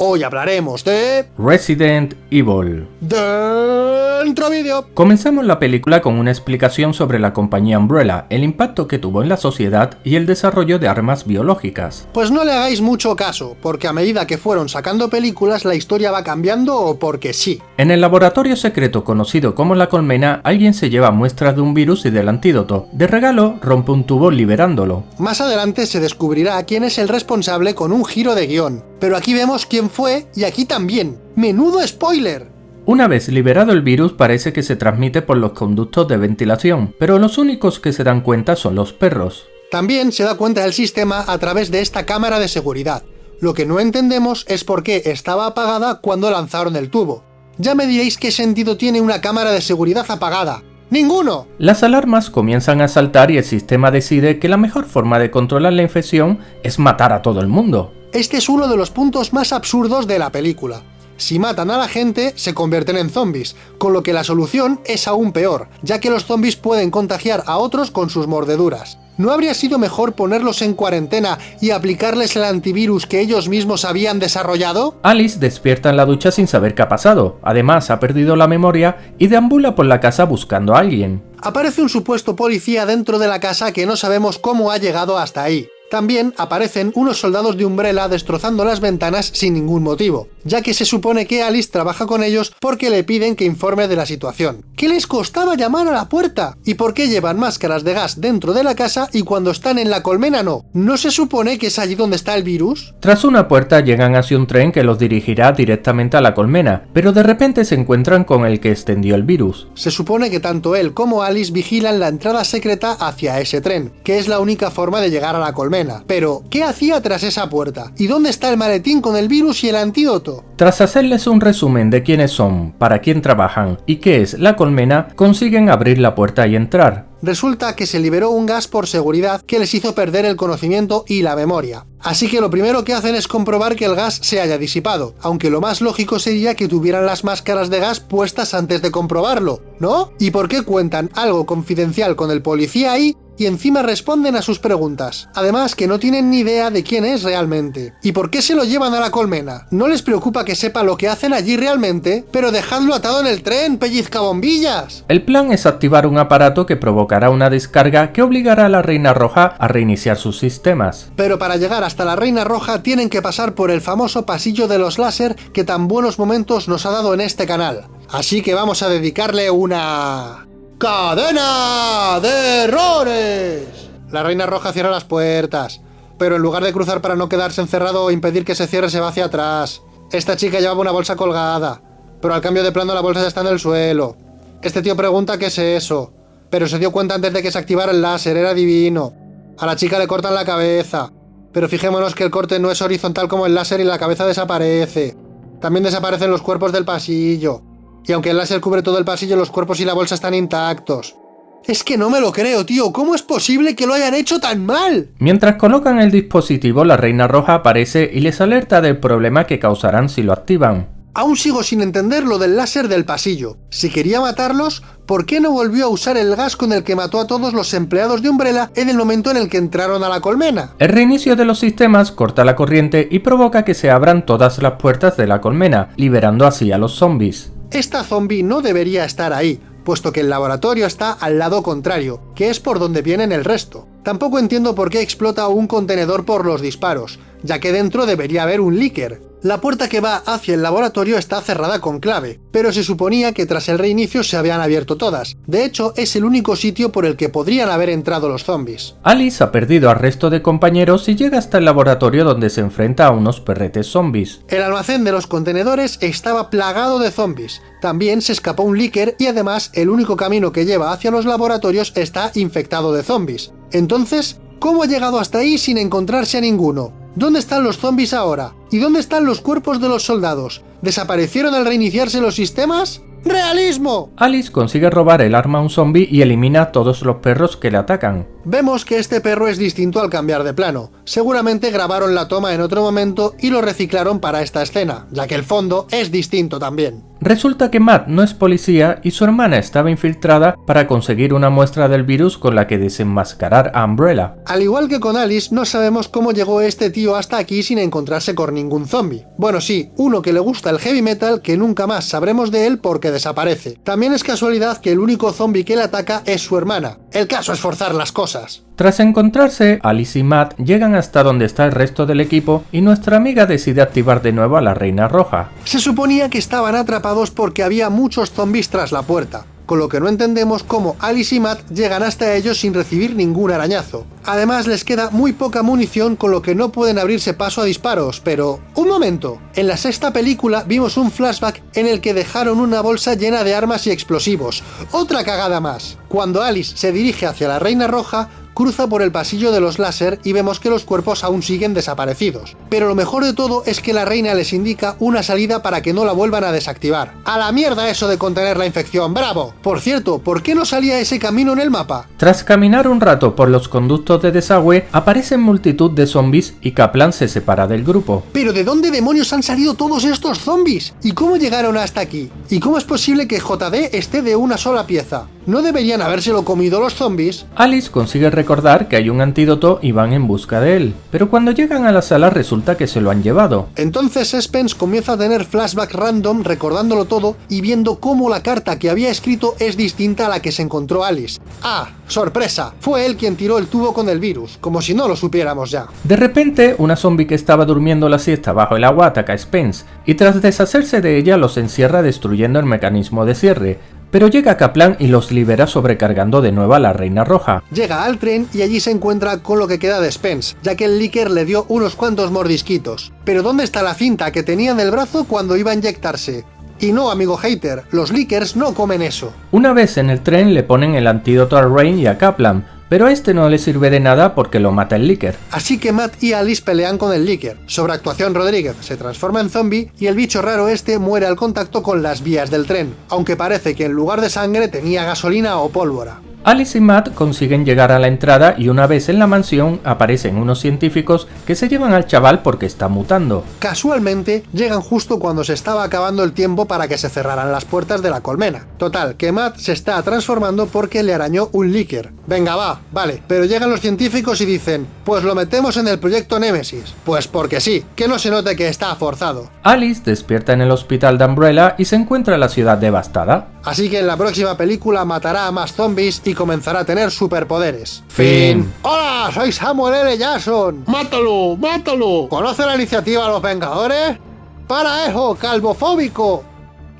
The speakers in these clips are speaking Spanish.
Hoy hablaremos de... Resident Evil. Dentro vídeo. Comenzamos la película con una explicación sobre la compañía Umbrella, el impacto que tuvo en la sociedad y el desarrollo de armas biológicas. Pues no le hagáis mucho caso, porque a medida que fueron sacando películas la historia va cambiando o porque sí. En el laboratorio secreto conocido como la colmena, alguien se lleva muestras de un virus y del antídoto. De regalo, rompe un tubo liberándolo. Más adelante se descubrirá quién es el responsable con un giro de guion. Pero aquí vemos quién fue y aquí también. ¡Menudo spoiler! Una vez liberado el virus parece que se transmite por los conductos de ventilación, pero los únicos que se dan cuenta son los perros. También se da cuenta del sistema a través de esta cámara de seguridad. Lo que no entendemos es por qué estaba apagada cuando lanzaron el tubo. Ya me diréis qué sentido tiene una cámara de seguridad apagada. ¡Ninguno! Las alarmas comienzan a saltar y el sistema decide que la mejor forma de controlar la infección es matar a todo el mundo. Este es uno de los puntos más absurdos de la película. Si matan a la gente, se convierten en zombies, con lo que la solución es aún peor, ya que los zombies pueden contagiar a otros con sus mordeduras. ¿No habría sido mejor ponerlos en cuarentena y aplicarles el antivirus que ellos mismos habían desarrollado? Alice despierta en la ducha sin saber qué ha pasado, además ha perdido la memoria y deambula por la casa buscando a alguien. Aparece un supuesto policía dentro de la casa que no sabemos cómo ha llegado hasta ahí. También aparecen unos soldados de Umbrella destrozando las ventanas sin ningún motivo, ya que se supone que Alice trabaja con ellos porque le piden que informe de la situación. ¿Qué les costaba llamar a la puerta? ¿Y por qué llevan máscaras de gas dentro de la casa y cuando están en la colmena no? ¿No se supone que es allí donde está el virus? Tras una puerta llegan hacia un tren que los dirigirá directamente a la colmena, pero de repente se encuentran con el que extendió el virus. Se supone que tanto él como Alice vigilan la entrada secreta hacia ese tren, que es la única forma de llegar a la colmena pero, ¿qué hacía tras esa puerta? ¿Y dónde está el maletín con el virus y el antídoto? Tras hacerles un resumen de quiénes son, para quién trabajan y qué es la colmena, consiguen abrir la puerta y entrar. Resulta que se liberó un gas por seguridad que les hizo perder el conocimiento y la memoria. Así que lo primero que hacen es comprobar que el gas se haya disipado, aunque lo más lógico sería que tuvieran las máscaras de gas puestas antes de comprobarlo, ¿no? ¿Y por qué cuentan algo confidencial con el policía ahí y encima responden a sus preguntas. Además que no tienen ni idea de quién es realmente. ¿Y por qué se lo llevan a la colmena? No les preocupa que sepa lo que hacen allí realmente, pero dejadlo atado en el tren, pellizcabombillas. El plan es activar un aparato que provocará una descarga que obligará a la Reina Roja a reiniciar sus sistemas. Pero para llegar hasta la Reina Roja tienen que pasar por el famoso pasillo de los láser que tan buenos momentos nos ha dado en este canal. Así que vamos a dedicarle una... ¡Cadena de errores! La Reina Roja cierra las puertas, pero en lugar de cruzar para no quedarse encerrado o impedir que se cierre, se va hacia atrás. Esta chica llevaba una bolsa colgada, pero al cambio de plano la bolsa ya está en el suelo. Este tío pregunta qué es eso, pero se dio cuenta antes de que se activara el láser, era divino. A la chica le cortan la cabeza, pero fijémonos que el corte no es horizontal como el láser y la cabeza desaparece. También desaparecen los cuerpos del pasillo. Y aunque el láser cubre todo el pasillo, los cuerpos y la bolsa están intactos. Es que no me lo creo, tío. ¿Cómo es posible que lo hayan hecho tan mal? Mientras colocan el dispositivo, la Reina Roja aparece y les alerta del problema que causarán si lo activan. Aún sigo sin entender lo del láser del pasillo. Si quería matarlos, ¿por qué no volvió a usar el gas con el que mató a todos los empleados de Umbrella en el momento en el que entraron a la colmena? El reinicio de los sistemas corta la corriente y provoca que se abran todas las puertas de la colmena, liberando así a los zombies. Esta zombie no debería estar ahí, puesto que el laboratorio está al lado contrario, que es por donde vienen el resto. Tampoco entiendo por qué explota un contenedor por los disparos, ya que dentro debería haber un líker. La puerta que va hacia el laboratorio está cerrada con clave, pero se suponía que tras el reinicio se habían abierto todas. De hecho, es el único sitio por el que podrían haber entrado los zombies. Alice ha perdido al resto de compañeros y llega hasta el laboratorio donde se enfrenta a unos perretes zombies. El almacén de los contenedores estaba plagado de zombies. También se escapó un líker y además el único camino que lleva hacia los laboratorios está infectado de zombies. Entonces, ¿cómo ha llegado hasta ahí sin encontrarse a ninguno? ¿Dónde están los zombies ahora? ¿Y dónde están los cuerpos de los soldados? ¿Desaparecieron al reiniciarse los sistemas? ¡Realismo! Alice consigue robar el arma a un zombie y elimina a todos los perros que le atacan. Vemos que este perro es distinto al cambiar de plano. Seguramente grabaron la toma en otro momento y lo reciclaron para esta escena, ya que el fondo es distinto también. Resulta que Matt no es policía y su hermana estaba infiltrada para conseguir una muestra del virus con la que desenmascarar a Umbrella. Al igual que con Alice, no sabemos cómo llegó este tío hasta aquí sin encontrarse con ningún zombie. Bueno, sí, uno que le gusta el heavy metal que nunca más sabremos de él porque desaparece. También es casualidad que el único zombie que le ataca es su hermana. El caso es forzar las cosas. Tras encontrarse, Alice y Matt llegan hasta donde está el resto del equipo y nuestra amiga decide activar de nuevo a la Reina Roja. Se suponía que estaban atrapados porque había muchos zombies tras la puerta, con lo que no entendemos cómo Alice y Matt llegan hasta ellos sin recibir ningún arañazo. Además les queda muy poca munición con lo que no pueden abrirse paso a disparos, pero... ¡Un momento! En la sexta película vimos un flashback en el que dejaron una bolsa llena de armas y explosivos. ¡Otra cagada más! Cuando Alice se dirige hacia la Reina Roja, cruza por el pasillo de los láser y vemos que los cuerpos aún siguen desaparecidos. Pero lo mejor de todo es que la reina les indica una salida para que no la vuelvan a desactivar. ¡A la mierda eso de contener la infección! ¡Bravo! Por cierto, ¿por qué no salía ese camino en el mapa? Tras caminar un rato por los conductos de desagüe, aparecen multitud de zombies y Kaplan se separa del grupo. ¿Pero de dónde demonios han salido todos estos zombies? ¿Y cómo llegaron hasta aquí? ¿Y cómo es posible que JD esté de una sola pieza? ¿No deberían habérselo comido los zombies? Alice consigue recordar que hay un antídoto y van en busca de él, pero cuando llegan a la sala resulta que se lo han llevado. Entonces Spence comienza a tener flashback random recordándolo todo y viendo cómo la carta que había escrito es distinta a la que se encontró Alice. ¡Ah! ¡Sorpresa! Fue él quien tiró el tubo con el virus, como si no lo supiéramos ya. De repente, una zombie que estaba durmiendo la siesta bajo el agua ataca a Spence, y tras deshacerse de ella los encierra destruyendo el mecanismo de cierre, pero llega Kaplan y los libera sobrecargando de nuevo a la Reina Roja. Llega al tren y allí se encuentra con lo que queda de Spence, ya que el Licker le dio unos cuantos mordisquitos. Pero ¿dónde está la cinta que tenía en el brazo cuando iba a inyectarse? Y no, amigo hater, los Lickers no comen eso. Una vez en el tren le ponen el antídoto a Rain y a Kaplan, pero a este no le sirve de nada porque lo mata el Licker. Así que Matt y Alice pelean con el Licker. Sobre actuación Rodríguez se transforma en zombie y el bicho raro este muere al contacto con las vías del tren, aunque parece que en lugar de sangre tenía gasolina o pólvora. Alice y Matt consiguen llegar a la entrada y una vez en la mansión aparecen unos científicos que se llevan al chaval porque está mutando. Casualmente llegan justo cuando se estaba acabando el tiempo para que se cerraran las puertas de la colmena. Total, que Matt se está transformando porque le arañó un líquier. Venga va, vale, pero llegan los científicos y dicen, pues lo metemos en el proyecto Nemesis. Pues porque sí, que no se note que está forzado. Alice despierta en el hospital de Umbrella y se encuentra la ciudad devastada. Así que en la próxima película matará a más zombies y comenzará a tener superpoderes. Fin. ¡Hola! Soy Samuel L. Jackson. ¡Mátalo! ¡Mátalo! ¿Conoce la iniciativa de los Vengadores? ¡Para eso, calvofóbico!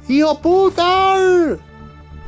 ¡Hijo puta!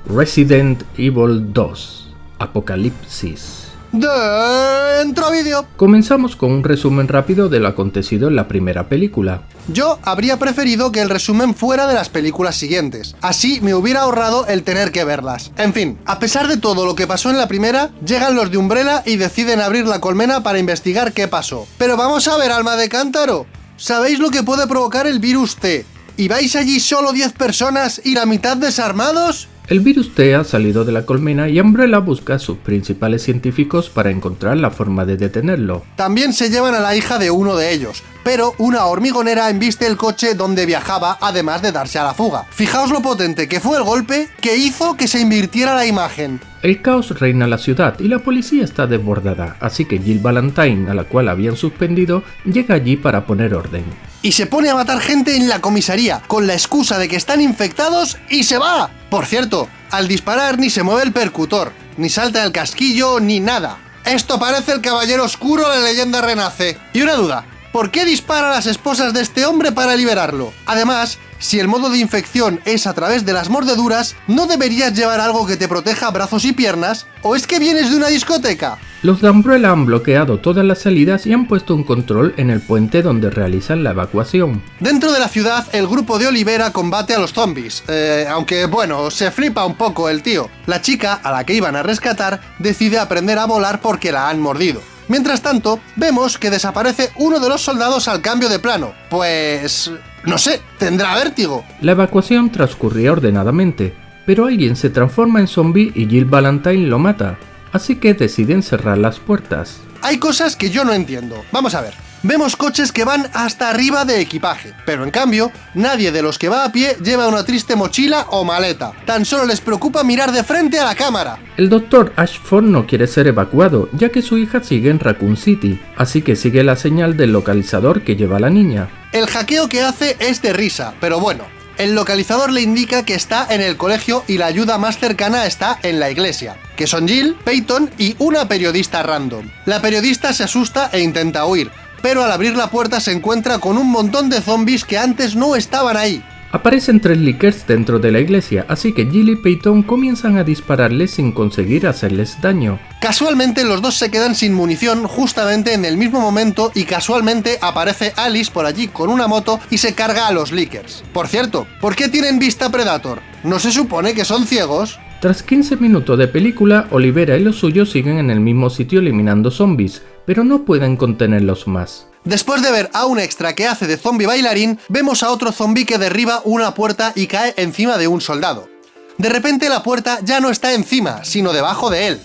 Resident Evil 2 Apocalipsis Dentro vídeo. Comenzamos con un resumen rápido de lo acontecido en la primera película. Yo habría preferido que el resumen fuera de las películas siguientes. Así me hubiera ahorrado el tener que verlas. En fin, a pesar de todo lo que pasó en la primera, llegan los de Umbrella y deciden abrir la colmena para investigar qué pasó. Pero vamos a ver, alma de cántaro. ¿Sabéis lo que puede provocar el virus T? ¿Y vais allí solo 10 personas y la mitad desarmados? El virus T ha salido de la colmena y Umbrella busca a sus principales científicos para encontrar la forma de detenerlo. También se llevan a la hija de uno de ellos, pero una hormigonera embiste el coche donde viajaba además de darse a la fuga. Fijaos lo potente que fue el golpe que hizo que se invirtiera la imagen. El caos reina en la ciudad y la policía está desbordada, así que Jill Valentine, a la cual habían suspendido, llega allí para poner orden. Y se pone a matar gente en la comisaría, con la excusa de que están infectados y se va. Por cierto, al disparar ni se mueve el percutor, ni salta el casquillo, ni nada. Esto parece el caballero oscuro de la leyenda renace. Y una duda, ¿por qué dispara a las esposas de este hombre para liberarlo? Además, si el modo de infección es a través de las mordeduras, ¿no deberías llevar algo que te proteja brazos y piernas? ¿O es que vienes de una discoteca? Los de Umbrella han bloqueado todas las salidas y han puesto un control en el puente donde realizan la evacuación. Dentro de la ciudad, el grupo de Olivera combate a los zombies, eh, aunque bueno, se flipa un poco el tío. La chica, a la que iban a rescatar, decide aprender a volar porque la han mordido. Mientras tanto, vemos que desaparece uno de los soldados al cambio de plano. Pues... no sé, tendrá vértigo. La evacuación transcurría ordenadamente, pero alguien se transforma en zombie y Jill Valentine lo mata, así que deciden cerrar las puertas. Hay cosas que yo no entiendo. Vamos a ver. Vemos coches que van hasta arriba de equipaje, pero en cambio, nadie de los que va a pie lleva una triste mochila o maleta. Tan solo les preocupa mirar de frente a la cámara. El doctor Ashford no quiere ser evacuado, ya que su hija sigue en Raccoon City, así que sigue la señal del localizador que lleva la niña. El hackeo que hace es de risa, pero bueno, el localizador le indica que está en el colegio y la ayuda más cercana está en la iglesia, que son Jill, Peyton y una periodista random. La periodista se asusta e intenta huir, pero al abrir la puerta se encuentra con un montón de zombies que antes no estaban ahí. Aparecen tres Lickers dentro de la iglesia, así que Jill y Peyton comienzan a dispararles sin conseguir hacerles daño. Casualmente los dos se quedan sin munición justamente en el mismo momento y casualmente aparece Alice por allí con una moto y se carga a los Lickers. Por cierto, ¿por qué tienen vista Predator? ¿No se supone que son ciegos? Tras 15 minutos de película, Olivera y los suyos siguen en el mismo sitio eliminando zombies, pero no pueden contenerlos más. Después de ver a un extra que hace de zombie bailarín, vemos a otro zombie que derriba una puerta y cae encima de un soldado. De repente la puerta ya no está encima, sino debajo de él.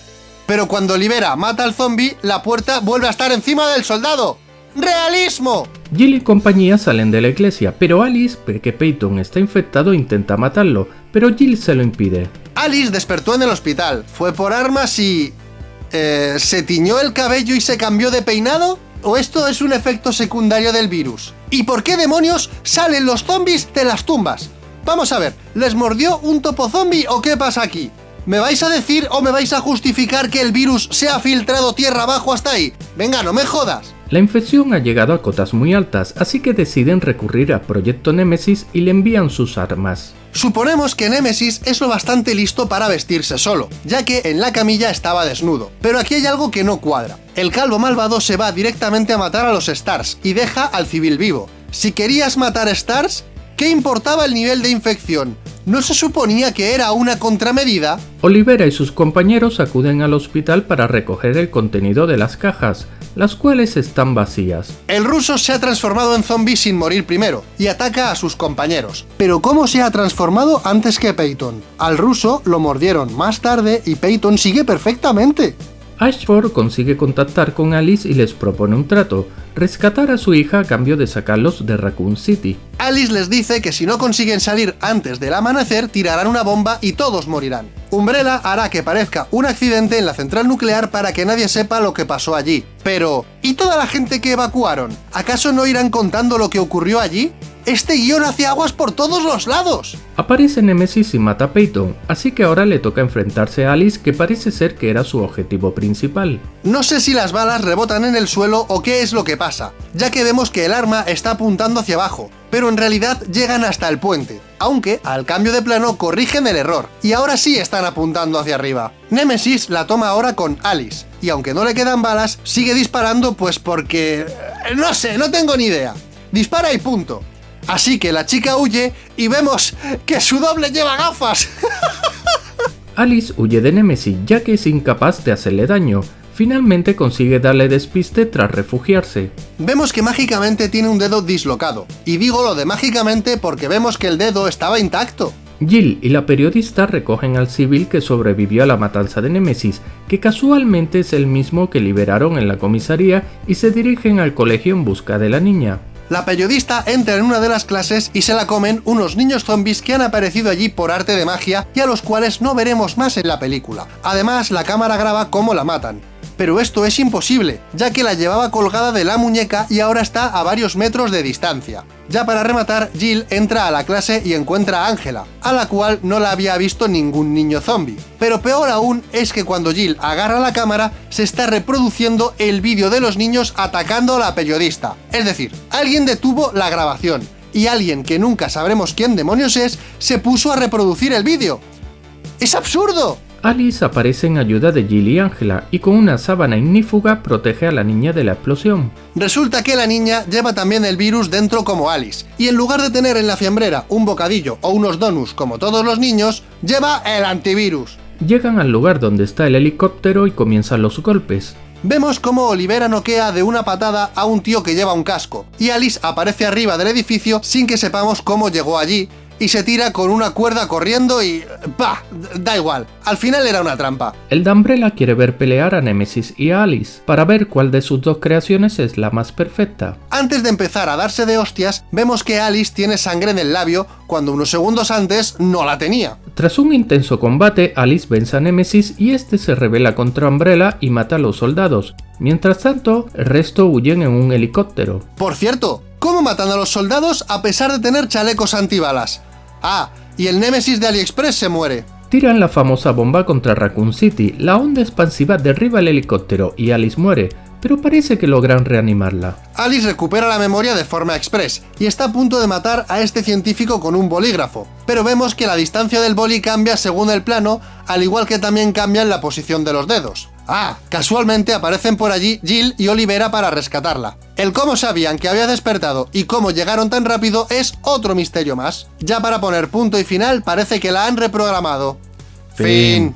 Pero cuando Olivera mata al zombie, la puerta vuelve a estar encima del soldado. ¡Realismo! Jill y compañía salen de la iglesia, pero Alice ve que Peyton está infectado e intenta matarlo, pero Jill se lo impide. Alice despertó en el hospital, fue por armas y... Eh, ¿Se tiñó el cabello y se cambió de peinado? ¿O esto es un efecto secundario del virus? ¿Y por qué demonios salen los zombies de las tumbas? Vamos a ver, ¿les mordió un topo zombie o qué pasa aquí? ¿Me vais a decir o me vais a justificar que el virus se ha filtrado tierra abajo hasta ahí? Venga, no me jodas. La infección ha llegado a cotas muy altas, así que deciden recurrir a Proyecto Nemesis y le envían sus armas. Suponemos que Nemesis es lo bastante listo para vestirse solo, ya que en la camilla estaba desnudo. Pero aquí hay algo que no cuadra. El calvo malvado se va directamente a matar a los Stars y deja al civil vivo. Si querías matar Stars, ¿qué importaba el nivel de infección? ¿No se suponía que era una contramedida? Olivera y sus compañeros acuden al hospital para recoger el contenido de las cajas, las cuales están vacías. El ruso se ha transformado en zombie sin morir primero, y ataca a sus compañeros. Pero ¿cómo se ha transformado antes que Peyton? Al ruso lo mordieron más tarde y Peyton sigue perfectamente. Ashford consigue contactar con Alice y les propone un trato, rescatar a su hija a cambio de sacarlos de Raccoon City. Alice les dice que si no consiguen salir antes del amanecer, tirarán una bomba y todos morirán. Umbrella hará que parezca un accidente en la central nuclear para que nadie sepa lo que pasó allí. Pero, ¿y toda la gente que evacuaron? ¿Acaso no irán contando lo que ocurrió allí? Este guion hace aguas por todos los lados. Aparece Nemesis y mata a Peyton, así que ahora le toca enfrentarse a Alice que parece ser que era su objetivo principal. No sé si las balas rebotan en el suelo o qué es lo que pasa, ya que vemos que el arma está apuntando hacia abajo, pero en realidad llegan hasta el puente, aunque al cambio de plano corrigen el error, y ahora sí están apuntando hacia arriba. Nemesis la toma ahora con Alice, y aunque no le quedan balas, sigue disparando pues porque... no sé, no tengo ni idea. Dispara y punto. Así que la chica huye y vemos que su doble lleva gafas. Alice huye de Nemesis ya que es incapaz de hacerle daño. Finalmente consigue darle despiste tras refugiarse. Vemos que mágicamente tiene un dedo dislocado. Y digo lo de mágicamente porque vemos que el dedo estaba intacto. Jill y la periodista recogen al civil que sobrevivió a la matanza de Nemesis, que casualmente es el mismo que liberaron en la comisaría y se dirigen al colegio en busca de la niña. La periodista entra en una de las clases y se la comen unos niños zombies que han aparecido allí por arte de magia y a los cuales no veremos más en la película. Además, la cámara graba cómo la matan. Pero esto es imposible, ya que la llevaba colgada de la muñeca y ahora está a varios metros de distancia. Ya para rematar, Jill entra a la clase y encuentra a Ángela, a la cual no la había visto ningún niño zombie. Pero peor aún es que cuando Jill agarra la cámara, se está reproduciendo el vídeo de los niños atacando a la periodista. Es decir, alguien detuvo la grabación, y alguien que nunca sabremos quién demonios es, se puso a reproducir el vídeo. ¡Es absurdo! Alice aparece en ayuda de Jill y Angela y con una sábana ignífuga protege a la niña de la explosión. Resulta que la niña lleva también el virus dentro como Alice, y en lugar de tener en la fiambrera un bocadillo o unos donuts como todos los niños, lleva el antivirus. Llegan al lugar donde está el helicóptero y comienzan los golpes. Vemos cómo Olivera noquea de una patada a un tío que lleva un casco, y Alice aparece arriba del edificio sin que sepamos cómo llegó allí, y se tira con una cuerda corriendo y... ¡Bah! Da igual, al final era una trampa. El de Umbrella quiere ver pelear a Nemesis y a Alice, para ver cuál de sus dos creaciones es la más perfecta. Antes de empezar a darse de hostias, vemos que Alice tiene sangre en el labio cuando unos segundos antes no la tenía. Tras un intenso combate, Alice vence a Nemesis y este se revela contra Umbrella y mata a los soldados. Mientras tanto, el resto huyen en un helicóptero. Por cierto, ¿cómo matan a los soldados a pesar de tener chalecos antibalas? Ah, y el Némesis de AliExpress se muere. Tiran la famosa bomba contra Raccoon City, la onda expansiva derriba el helicóptero y Alice muere, pero parece que logran reanimarla. Alice recupera la memoria de forma express y está a punto de matar a este científico con un bolígrafo, pero vemos que la distancia del boli cambia según el plano, al igual que también cambian la posición de los dedos. Ah, casualmente aparecen por allí Jill y Olivera para rescatarla. El cómo sabían que había despertado y cómo llegaron tan rápido es otro misterio más. Ya para poner punto y final parece que la han reprogramado. Fin.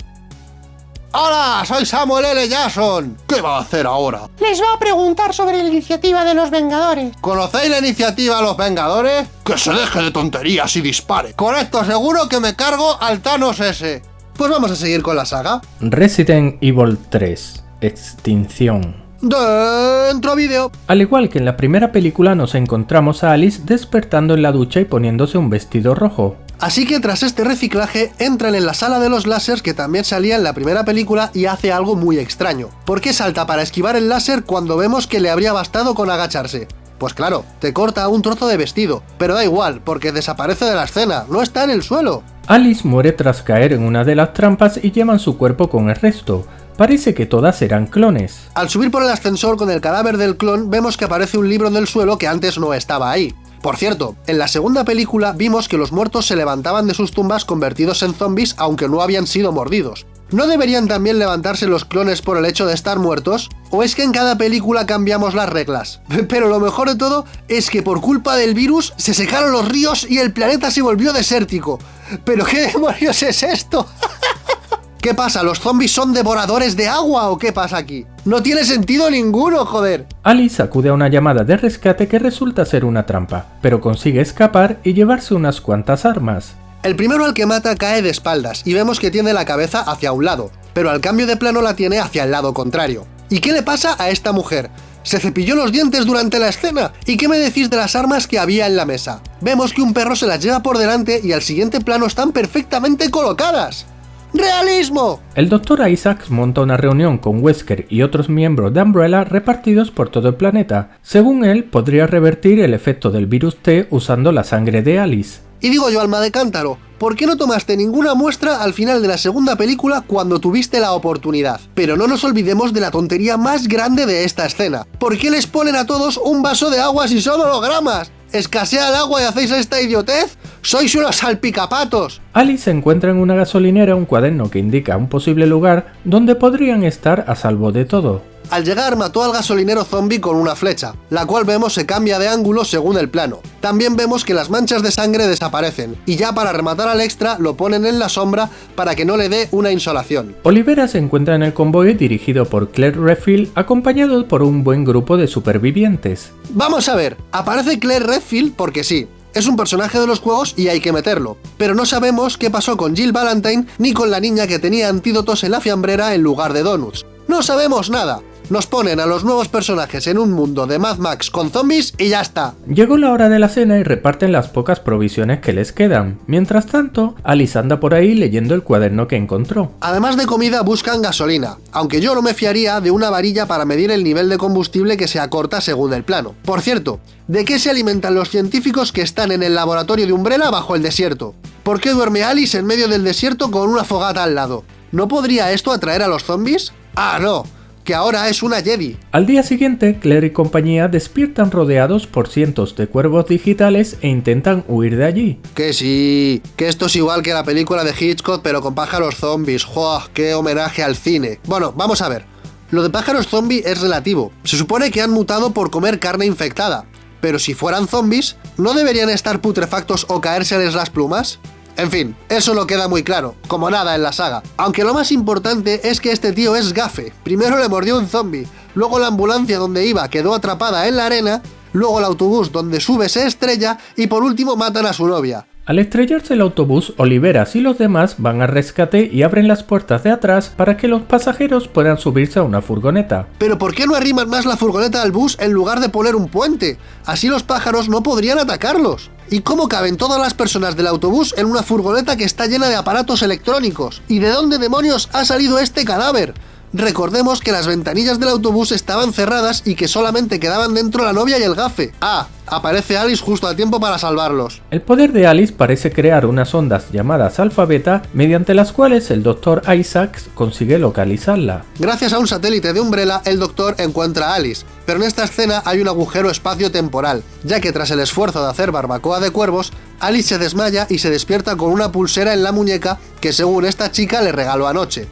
¡Hola! Soy Samuel L. Jackson. ¿Qué va a hacer ahora? Les va a preguntar sobre la iniciativa de los Vengadores. ¿Conocéis la iniciativa Los Vengadores? Que se deje de tonterías y dispare. Con esto seguro que me cargo al Thanos ese. Pues vamos a seguir con la saga. Resident Evil 3 Extinción Dentro vídeo. Al igual que en la primera película nos encontramos a Alice despertando en la ducha y poniéndose un vestido rojo. Así que tras este reciclaje entran en la sala de los láseres que también salía en la primera película y hace algo muy extraño. ¿Por qué salta para esquivar el láser cuando vemos que le habría bastado con agacharse? Pues claro, te corta un trozo de vestido, pero da igual, porque desaparece de la escena, no está en el suelo. Alice muere tras caer en una de las trampas y llevan su cuerpo con el resto. Parece que todas eran clones. Al subir por el ascensor con el cadáver del clon, vemos que aparece un libro en el suelo que antes no estaba ahí. Por cierto, en la segunda película vimos que los muertos se levantaban de sus tumbas convertidos en zombies aunque no habían sido mordidos. ¿No deberían también levantarse los clones por el hecho de estar muertos? ¿O es que en cada película cambiamos las reglas? Pero lo mejor de todo es que por culpa del virus se secaron los ríos y el planeta se volvió desértico. ¿Pero qué demonios es esto? ¿Qué pasa? ¿Los zombies son devoradores de agua o qué pasa aquí? No tiene sentido ninguno, joder. Alice acude a una llamada de rescate que resulta ser una trampa, pero consigue escapar y llevarse unas cuantas armas. El primero al que mata cae de espaldas y vemos que tiene la cabeza hacia un lado, pero al cambio de plano la tiene hacia el lado contrario. ¿Y qué le pasa a esta mujer? ¿Se cepilló los dientes durante la escena? ¿Y qué me decís de las armas que había en la mesa? Vemos que un perro se las lleva por delante y al siguiente plano están perfectamente colocadas. ¡Realismo! El Dr. Isaacs monta una reunión con Wesker y otros miembros de Umbrella repartidos por todo el planeta. Según él, podría revertir el efecto del virus T usando la sangre de Alice. Y digo yo, alma de cántaro, ¿por qué no tomaste ninguna muestra al final de la segunda película cuando tuviste la oportunidad? Pero no nos olvidemos de la tontería más grande de esta escena. ¿Por qué les ponen a todos un vaso de agua si son hologramas? ¿Escasea el agua y hacéis esta idiotez? ¡Sois unos salpicapatos! Alice encuentra en una gasolinera un cuaderno que indica un posible lugar donde podrían estar a salvo de todo. Al llegar mató al gasolinero zombie con una flecha, la cual vemos se cambia de ángulo según el plano. También vemos que las manchas de sangre desaparecen, y ya para rematar al extra lo ponen en la sombra para que no le dé una insolación. Olivera se encuentra en el convoy dirigido por Claire Redfield acompañado por un buen grupo de supervivientes. Vamos a ver, aparece Claire Redfield porque sí, es un personaje de los juegos y hay que meterlo, pero no sabemos qué pasó con Jill Valentine ni con la niña que tenía antídotos en la fiambrera en lugar de donuts. No sabemos nada, nos ponen a los nuevos personajes en un mundo de Mad Max con zombies y ya está. Llegó la hora de la cena y reparten las pocas provisiones que les quedan. Mientras tanto, Alice anda por ahí leyendo el cuaderno que encontró. Además de comida buscan gasolina, aunque yo no me fiaría de una varilla para medir el nivel de combustible que se acorta según el plano. Por cierto, ¿de qué se alimentan los científicos que están en el laboratorio de Umbrella bajo el desierto? ¿Por qué duerme Alice en medio del desierto con una fogata al lado? ¿No podría esto atraer a los zombies? Ah, no, que ahora es una Jedi. Al día siguiente, Claire y compañía despiertan rodeados por cientos de cuervos digitales e intentan huir de allí. Que sí, que esto es igual que la película de Hitchcock pero con pájaros zombies. ¡Joa! ¡Qué homenaje al cine! Bueno, vamos a ver. Lo de pájaros zombie es relativo. Se supone que han mutado por comer carne infectada. Pero si fueran zombies, ¿no deberían estar putrefactos o caérseles las plumas? En fin, eso no queda muy claro, como nada en la saga. Aunque lo más importante es que este tío es gafe. Primero le mordió un zombie, luego la ambulancia donde iba quedó atrapada en la arena, luego el autobús donde sube se estrella y por último matan a su novia. Al estrellarse el autobús, Oliveras y los demás van al rescate y abren las puertas de atrás para que los pasajeros puedan subirse a una furgoneta. Pero ¿por qué no arriman más la furgoneta al bus en lugar de poner un puente? Así los pájaros no podrían atacarlos. ¿Y cómo caben todas las personas del autobús en una furgoneta que está llena de aparatos electrónicos? ¿Y de dónde demonios ha salido este cadáver? Recordemos que las ventanillas del autobús estaban cerradas y que solamente quedaban dentro la novia y el gafe. Ah, aparece Alice justo a tiempo para salvarlos. El poder de Alice parece crear unas ondas llamadas alfa-beta mediante las cuales el Dr. Isaacs consigue localizarla. Gracias a un satélite de Umbrella, el Doctor encuentra a Alice, pero en esta escena hay un agujero espacio-temporal, ya que tras el esfuerzo de hacer barbacoa de cuervos, Alice se desmaya y se despierta con una pulsera en la muñeca que según esta chica le regaló anoche.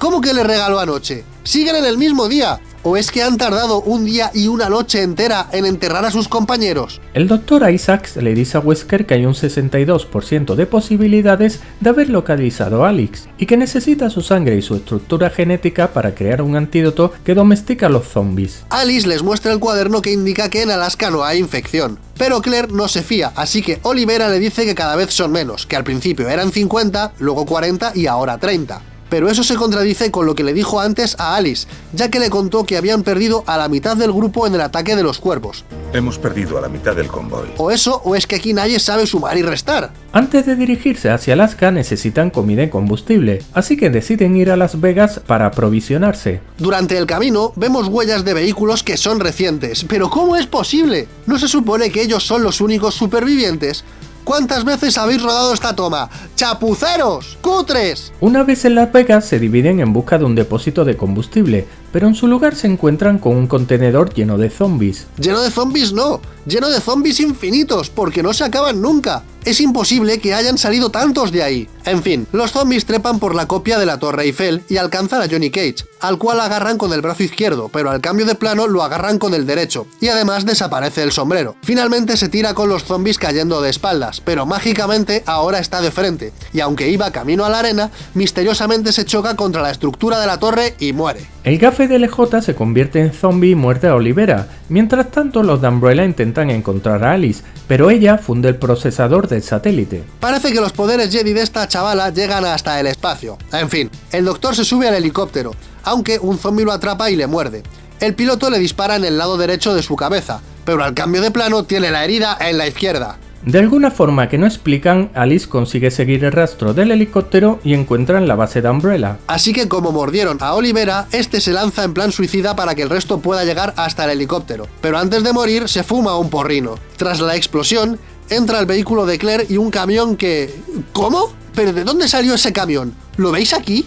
¿Cómo que le regaló anoche? ¿Siguen en el mismo día? ¿O es que han tardado un día y una noche entera en enterrar a sus compañeros? El Dr. Isaacs le dice a Wesker que hay un 62% de posibilidades de haber localizado a Alex y que necesita su sangre y su estructura genética para crear un antídoto que domestica a los zombies. Alice les muestra el cuaderno que indica que en Alaska no hay infección. Pero Claire no se fía, así que Olivera le dice que cada vez son menos, que al principio eran 50, luego 40 y ahora 30. Pero eso se contradice con lo que le dijo antes a Alice, ya que le contó que habían perdido a la mitad del grupo en el ataque de los cuervos. Hemos perdido a la mitad del convoy. O eso, o es que aquí nadie sabe sumar y restar. Antes de dirigirse hacia Alaska necesitan comida y combustible, así que deciden ir a Las Vegas para aprovisionarse. Durante el camino vemos huellas de vehículos que son recientes, pero ¿cómo es posible? ¿No se supone que ellos son los únicos supervivientes? ¿Cuántas veces habéis rodado esta toma? ¡Chapuceros! ¡Cutres! Una vez en Las Vegas se dividen en busca de un depósito de combustible, pero en su lugar se encuentran con un contenedor lleno de zombies. Lleno de zombies no, lleno de zombies infinitos, porque no se acaban nunca. Es imposible que hayan salido tantos de ahí. En fin, los zombies trepan por la copia de la Torre Eiffel y alcanzan a Johnny Cage, al cual agarran con el brazo izquierdo, pero al cambio de plano lo agarran con el derecho, y además desaparece el sombrero. Finalmente se tira con los zombies cayendo de espaldas, pero mágicamente ahora está de frente, y aunque iba camino a la arena, misteriosamente se choca contra la estructura de la torre y muere. El gafe de LJ se convierte en zombie y muerde a Olivera. Mientras tanto, los de Umbrella intentan encontrar a Alice, pero ella funde el procesador del satélite. Parece que los poderes Jedi de esta chavala llegan hasta el espacio. En fin, el doctor se sube al helicóptero, aunque un zombie lo atrapa y le muerde. El piloto le dispara en el lado derecho de su cabeza, pero al cambio de plano tiene la herida en la izquierda. De alguna forma que no explican, Alice consigue seguir el rastro del helicóptero y encuentran la base de Umbrella. Así que como mordieron a Olivera, este se lanza en plan suicida para que el resto pueda llegar hasta el helicóptero. Pero antes de morir se fuma un porrino. Tras la explosión, entra el vehículo de Claire y un camión que... ¿Cómo? ¿Pero de dónde salió ese camión? ¿Lo veis aquí?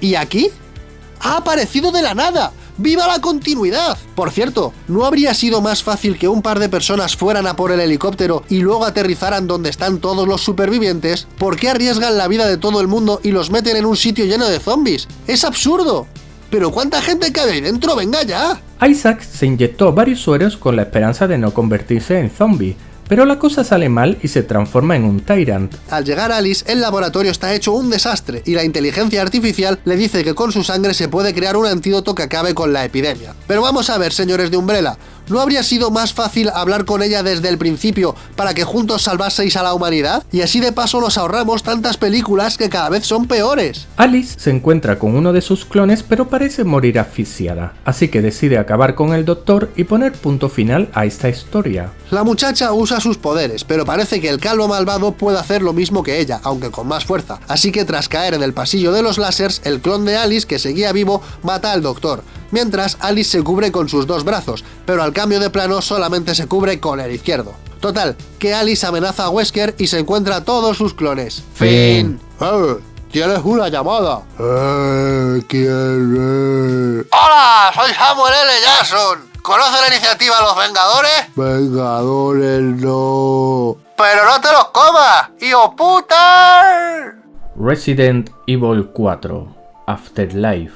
¿Y aquí? ¡Ha aparecido de la nada! ¡Viva la continuidad! Por cierto, ¿no habría sido más fácil que un par de personas fueran a por el helicóptero y luego aterrizaran donde están todos los supervivientes? ¿Por qué arriesgan la vida de todo el mundo y los meten en un sitio lleno de zombies? ¡Es absurdo! ¿Pero cuánta gente cabe ahí dentro? ¡Venga ya! Isaac se inyectó varios sueros con la esperanza de no convertirse en zombie, pero la cosa sale mal y se transforma en un Tyrant. Al llegar Alice, el laboratorio está hecho un desastre y la inteligencia artificial le dice que con su sangre se puede crear un antídoto que acabe con la epidemia. Pero vamos a ver, señores de Umbrella, ¿no habría sido más fácil hablar con ella desde el principio para que juntos salvaseis a la humanidad? Y así de paso nos ahorramos tantas películas que cada vez son peores. Alice se encuentra con uno de sus clones pero parece morir asfixiada, así que decide acabar con el doctor y poner punto final a esta historia. La muchacha usa sus poderes, pero parece que el calvo malvado puede hacer lo mismo que ella, aunque con más fuerza. Así que tras caer en el pasillo de los lásers, el clon de Alice, que seguía vivo, mata al doctor, mientras Alice se cubre con sus dos brazos, pero al cambio de plano solamente se cubre con el izquierdo. Total, que Alice amenaza a Wesker y se encuentra a todos sus clones. Fin. ¡Eh! ¡Tienes una llamada! ¡Eh! ¿Quién es? ¡Hola! Soy Samuel L. Jackson. ¿Conoce la iniciativa Los Vengadores? Vengadores no. ¡Pero no te los comas! ¡Hijo puta! Resident Evil 4 Afterlife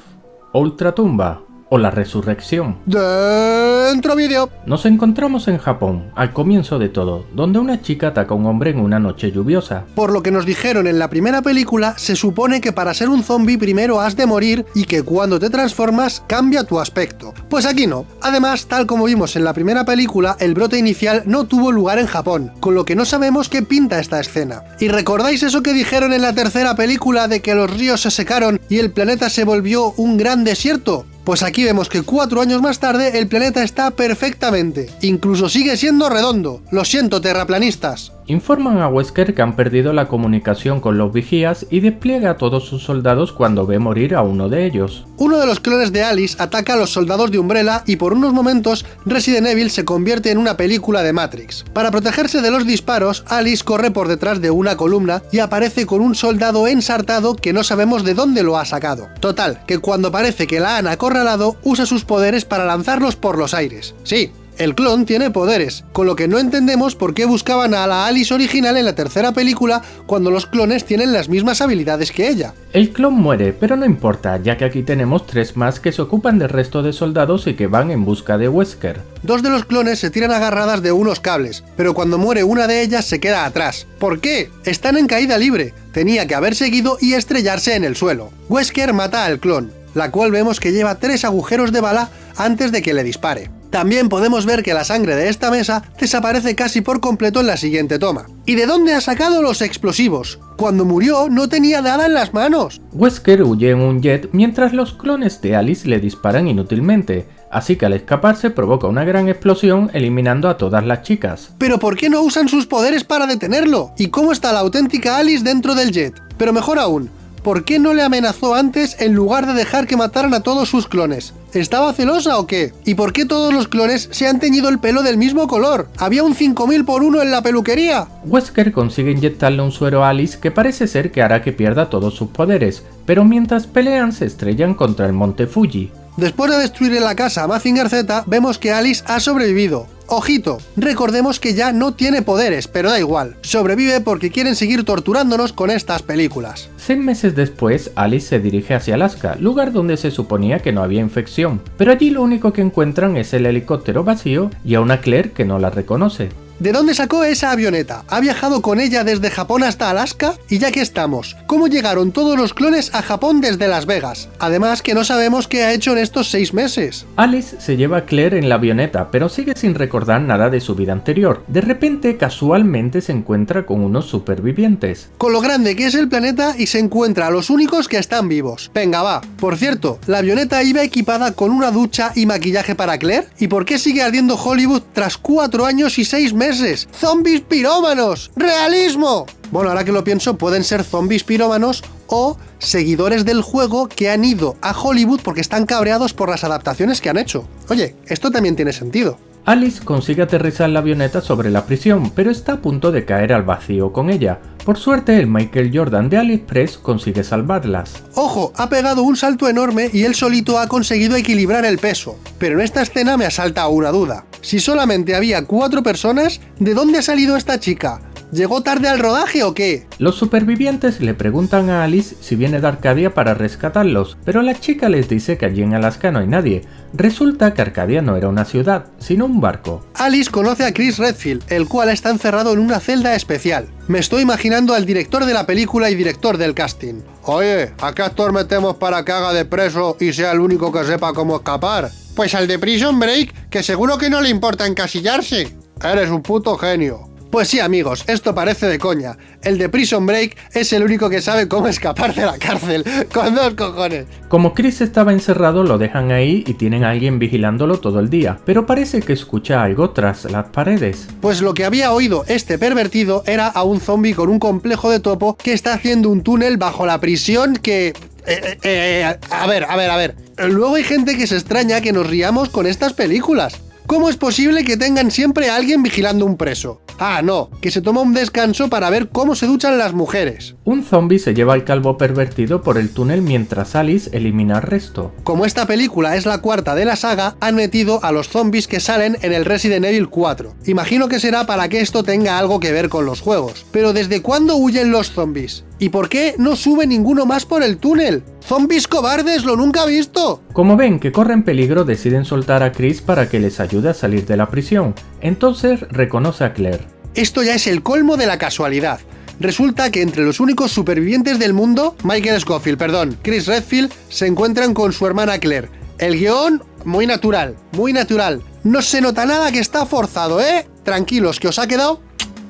Ultratumba o la resurrección. Dentro vídeo. Nos encontramos en Japón, al comienzo de todo, donde una chica ataca a un hombre en una noche lluviosa. Por lo que nos dijeron en la primera película, se supone que para ser un zombie primero has de morir y que cuando te transformas cambia tu aspecto. Pues aquí no. Además, tal como vimos en la primera película, el brote inicial no tuvo lugar en Japón, con lo que no sabemos qué pinta esta escena. ¿Y recordáis eso que dijeron en la tercera película de que los ríos se secaron y el planeta se volvió un gran desierto? Pues aquí vemos que cuatro años más tarde el planeta está perfectamente, incluso sigue siendo redondo. Lo siento, terraplanistas. Informan a Wesker que han perdido la comunicación con los vigías y despliega a todos sus soldados cuando ve morir a uno de ellos. Uno de los clones de Alice ataca a los soldados de Umbrella y por unos momentos Resident Evil se convierte en una película de Matrix. Para protegerse de los disparos, Alice corre por detrás de una columna y aparece con un soldado ensartado que no sabemos de dónde lo ha sacado. Total, que cuando parece que la han acorralado, usa sus poderes para lanzarlos por los aires. Sí, el clon tiene poderes, con lo que no entendemos por qué buscaban a la Alice original en la tercera película cuando los clones tienen las mismas habilidades que ella. El clon muere, pero no importa, ya que aquí tenemos tres más que se ocupan del resto de soldados y que van en busca de Wesker. Dos de los clones se tiran agarradas de unos cables, pero cuando muere una de ellas se queda atrás. ¿Por qué? Están en caída libre. Tenía que haber seguido y estrellarse en el suelo. Wesker mata al clon, la cual vemos que lleva tres agujeros de bala antes de que le dispare. También podemos ver que la sangre de esta mesa desaparece casi por completo en la siguiente toma. ¿Y de dónde ha sacado los explosivos? Cuando murió no tenía nada en las manos. Wesker huye en un jet mientras los clones de Alice le disparan inútilmente, así que al escaparse provoca una gran explosión eliminando a todas las chicas. ¿Pero por qué no usan sus poderes para detenerlo? ¿Y cómo está la auténtica Alice dentro del jet? Pero mejor aún, ¿por qué no le amenazó antes en lugar de dejar que mataran a todos sus clones? ¿Estaba celosa o qué? ¿Y por qué todos los clones se han teñido el pelo del mismo color? ¿Había un 5000 por uno en la peluquería? Wesker consigue inyectarle un suero a Alice que parece ser que hará que pierda todos sus poderes, pero mientras pelean se estrellan contra el monte Fuji. Después de destruir la casa a Mazinger Z, vemos que Alice ha sobrevivido. Ojito, recordemos que ya no tiene poderes, pero da igual, sobrevive porque quieren seguir torturándonos con estas películas. Seis meses después, Alice se dirige hacia Alaska, lugar donde se suponía que no había infección, pero allí lo único que encuentran es el helicóptero vacío y a una Claire que no la reconoce. ¿De dónde sacó esa avioneta? ¿Ha viajado con ella desde Japón hasta Alaska? Y ya que estamos, ¿cómo llegaron todos los clones a Japón desde Las Vegas? Además que no sabemos qué ha hecho en estos seis meses. Alice se lleva a Claire en la avioneta, pero sigue sin recordar nada de su vida anterior. De repente, casualmente se encuentra con unos supervivientes. Con lo grande que es el planeta y se encuentra a los únicos que están vivos. Venga, va. Por cierto, la avioneta iba equipada con una ducha y maquillaje para Claire. ¿Y por qué sigue ardiendo Hollywood tras cuatro años y seis meses? ¡Zombies pirómanos! ¡Realismo! Bueno, ahora que lo pienso, pueden ser zombies pirómanos o seguidores del juego que han ido a Hollywood porque están cabreados por las adaptaciones que han hecho. Oye, esto también tiene sentido. Alice consigue aterrizar la avioneta sobre la prisión, pero está a punto de caer al vacío con ella. Por suerte, el Michael Jordan de AliExpress consigue salvarlas. Ojo, ha pegado un salto enorme y él solito ha conseguido equilibrar el peso. Pero en esta escena me asalta una duda. Si solamente había cuatro personas, ¿de dónde ha salido esta chica? ¿Llegó tarde al rodaje o qué? Los supervivientes le preguntan a Alice si viene de Arcadia para rescatarlos, pero la chica les dice que allí en Alaska no hay nadie. Resulta que Arcadia no era una ciudad, sino un barco. Alice conoce a Chris Redfield, el cual está encerrado en una celda especial. Me estoy imaginando al director de la película y director del casting. Oye, ¿a qué actor metemos para que haga de preso y sea el único que sepa cómo escapar? Pues al de Prison Break, que seguro que no le importa encasillarse. Eres un puto genio. Pues sí amigos, esto parece de coña. El de Prison Break es el único que sabe cómo escapar de la cárcel, con dos cojones. Como Chris estaba encerrado, lo dejan ahí y tienen a alguien vigilándolo todo el día, pero parece que escucha algo tras las paredes. Pues lo que había oído este pervertido era a un zombie con un complejo de topo que está haciendo un túnel bajo la prisión que... Eh, eh, eh, a ver, a ver, a ver. Luego hay gente que se extraña que nos riamos con estas películas. ¿Cómo es posible que tengan siempre a alguien vigilando un preso? Ah, no, que se toma un descanso para ver cómo se duchan las mujeres. Un zombie se lleva al calvo pervertido por el túnel mientras Alice elimina al resto. Como esta película es la cuarta de la saga, han metido a los zombies que salen en el Resident Evil 4. Imagino que será para que esto tenga algo que ver con los juegos. Pero ¿desde cuándo huyen los zombies? ¿Y por qué no sube ninguno más por el túnel? ¡Zombies cobardes! ¡Lo nunca he visto! Como ven que corren peligro, deciden soltar a Chris para que les ayude a salir de la prisión. Entonces reconoce a Claire. Esto ya es el colmo de la casualidad. Resulta que entre los únicos supervivientes del mundo, Michael Scofield, perdón, Chris Redfield, se encuentran con su hermana Claire. El guion, muy natural, muy natural. No se nota nada que está forzado, ¿eh? Tranquilos, que os ha quedado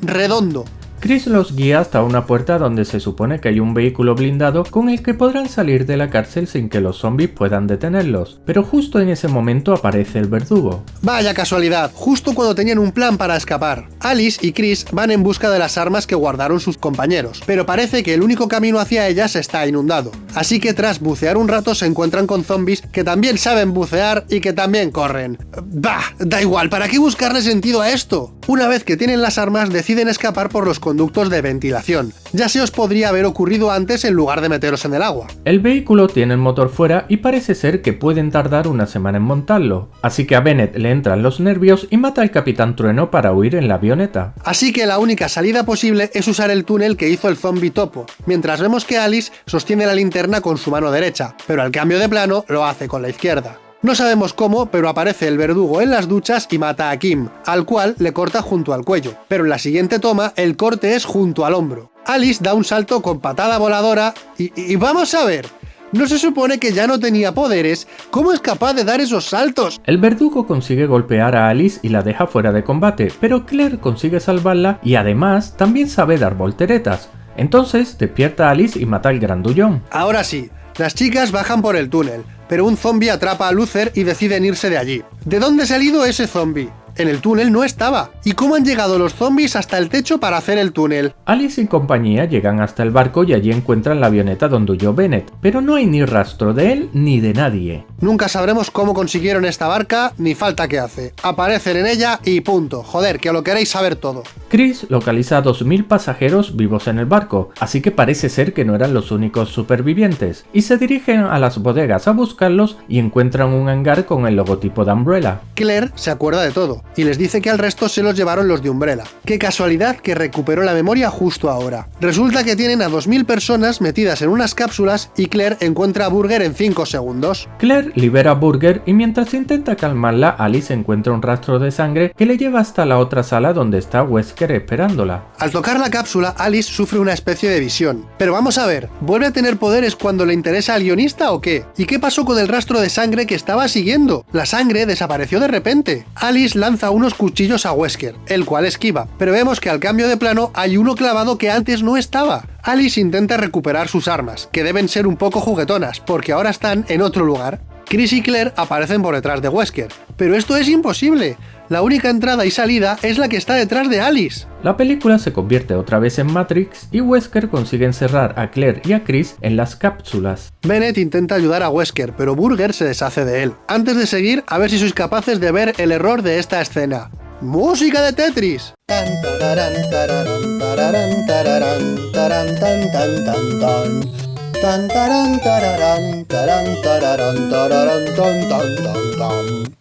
redondo. Chris los guía hasta una puerta donde se supone que hay un vehículo blindado con el que podrán salir de la cárcel sin que los zombies puedan detenerlos, pero justo en ese momento aparece el verdugo. Vaya casualidad, justo cuando tenían un plan para escapar. Alice y Chris van en busca de las armas que guardaron sus compañeros, pero parece que el único camino hacia ellas está inundado. Así que tras bucear un rato se encuentran con zombies que también saben bucear y que también corren. Bah, da igual, ¿para qué buscarle sentido a esto? Una vez que tienen las armas deciden escapar por los conductos de ventilación. Ya se os podría haber ocurrido antes en lugar de meteros en el agua. El vehículo tiene el motor fuera y parece ser que pueden tardar una semana en montarlo, así que a Bennett le entran los nervios y mata al Capitán Trueno para huir en la avioneta. Así que la única salida posible es usar el túnel que hizo el zombie topo, mientras vemos que Alice sostiene la linterna con su mano derecha, pero al cambio de plano lo hace con la izquierda. No sabemos cómo, pero aparece el verdugo en las duchas y mata a Kim, al cual le corta junto al cuello, pero en la siguiente toma el corte es junto al hombro. Alice da un salto con patada voladora y, y vamos a ver, ¿No se supone que ya no tenía poderes? ¿Cómo es capaz de dar esos saltos? El verdugo consigue golpear a Alice y la deja fuera de combate, pero Claire consigue salvarla y además también sabe dar volteretas. Entonces despierta a Alice y mata al grandullón. Ahora sí, las chicas bajan por el túnel, pero un zombie atrapa a Luther y deciden irse de allí. ¿De dónde ha salido ese zombie? En el túnel no estaba. ¿Y cómo han llegado los zombies hasta el techo para hacer el túnel? Alice y compañía llegan hasta el barco y allí encuentran la avioneta donde huyó Bennett, pero no hay ni rastro de él ni de nadie. Nunca sabremos cómo consiguieron esta barca ni falta que hace. Aparecen en ella y punto. Joder, que lo queréis saber todo. Chris localiza a 2.000 pasajeros vivos en el barco, así que parece ser que no eran los únicos supervivientes, y se dirigen a las bodegas a buscarlos y encuentran un hangar con el logotipo de Umbrella. Claire se acuerda de todo y les dice que al resto se los llevaron los de Umbrella. Qué casualidad que recuperó la memoria justo ahora. Resulta que tienen a 2.000 personas metidas en unas cápsulas y Claire encuentra a Burger en 5 segundos. Claire libera a Burger y mientras intenta calmarla, Alice encuentra un rastro de sangre que le lleva hasta la otra sala donde está Wesker esperándola. Al tocar la cápsula, Alice sufre una especie de visión. Pero vamos a ver, ¿vuelve a tener poderes cuando le interesa al guionista o qué? ¿Y qué pasó con el rastro de sangre que estaba siguiendo? La sangre desapareció de repente. Alice lanza unos cuchillos a Wesker, el cual esquiva, pero vemos que al cambio de plano hay uno clavado que antes no estaba. Alice intenta recuperar sus armas, que deben ser un poco juguetonas, porque ahora están en otro lugar. Chris y Claire aparecen por detrás de Wesker, pero esto es imposible. La única entrada y salida es la que está detrás de Alice. La película se convierte otra vez en Matrix y Wesker consigue encerrar a Claire y a Chris en las cápsulas. Bennett intenta ayudar a Wesker, pero Burger se deshace de él. Antes de seguir, a ver si sois capaces de ver el error de esta escena. ¡Música de Tetris!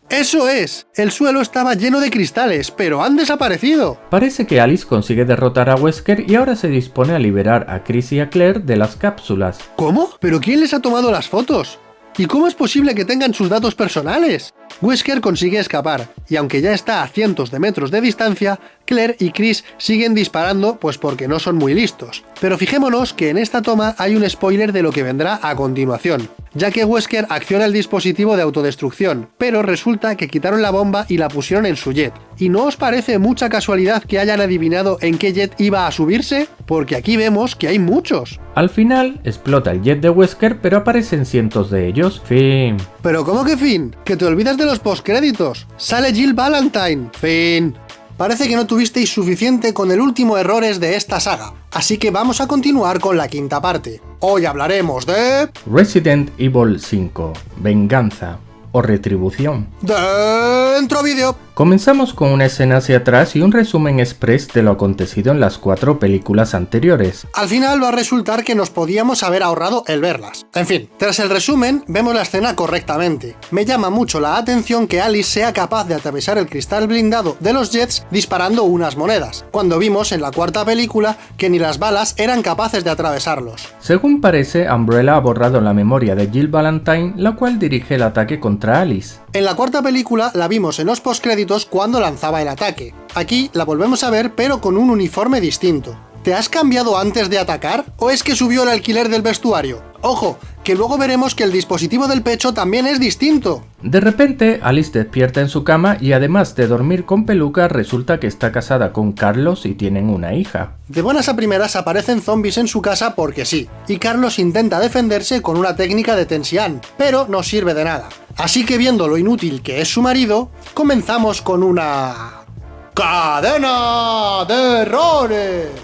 ¡Eso es! El suelo estaba lleno de cristales, pero han desaparecido. Parece que Alice consigue derrotar a Wesker y ahora se dispone a liberar a Chris y a Claire de las cápsulas. ¿Cómo? ¿Pero quién les ha tomado las fotos? ¿Y cómo es posible que tengan sus datos personales? Wesker consigue escapar, y aunque ya está a cientos de metros de distancia, Claire y Chris siguen disparando pues porque no son muy listos. Pero fijémonos que en esta toma hay un spoiler de lo que vendrá a continuación, ya que Wesker acciona el dispositivo de autodestrucción, pero resulta que quitaron la bomba y la pusieron en su jet. ¿Y no os parece mucha casualidad que hayan adivinado en qué jet iba a subirse? Porque aquí vemos que hay muchos. Al final, explota el jet de Wesker, pero aparecen cientos de ellos. Fin. ¿Pero cómo que fin? Que te olvidas de los postcréditos. Sale Jill Valentine. Fin. Parece que no tuvisteis suficiente con el último errores de esta saga, así que vamos a continuar con la quinta parte. Hoy hablaremos de... Resident Evil 5. Venganza. o retribución. Dentro vídeo. Comenzamos con una escena hacia atrás y un resumen express de lo acontecido en las cuatro películas anteriores. Al final va a resultar que nos podíamos haber ahorrado el verlas. En fin, tras el resumen, vemos la escena correctamente. Me llama mucho la atención que Alice sea capaz de atravesar el cristal blindado de los Jets disparando unas monedas, cuando vimos en la cuarta película que ni las balas eran capaces de atravesarlos. Según parece, Umbrella ha borrado la memoria de Jill Valentine, la cual dirige el ataque contra Alice. En la cuarta película la vimos en los postcréditos cuando lanzaba el ataque. Aquí la volvemos a ver pero con un uniforme distinto. ¿Te has cambiado antes de atacar? ¿O es que subió el alquiler del vestuario? Ojo, que luego veremos que el dispositivo del pecho también es distinto. De repente, Alice despierta en su cama y además de dormir con peluca, resulta que está casada con Carlos y tienen una hija. De buenas a primeras aparecen zombies en su casa porque sí, y Carlos intenta defenderse con una técnica de tensión, pero no sirve de nada. Así que viendo lo inútil que es su marido, comenzamos con una... ¡Cadena de errores!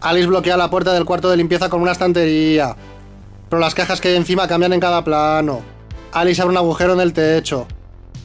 Alice bloquea la puerta del cuarto de limpieza con una estantería, pero las cajas que hay encima cambian en cada plano. Alice abre un agujero en el techo,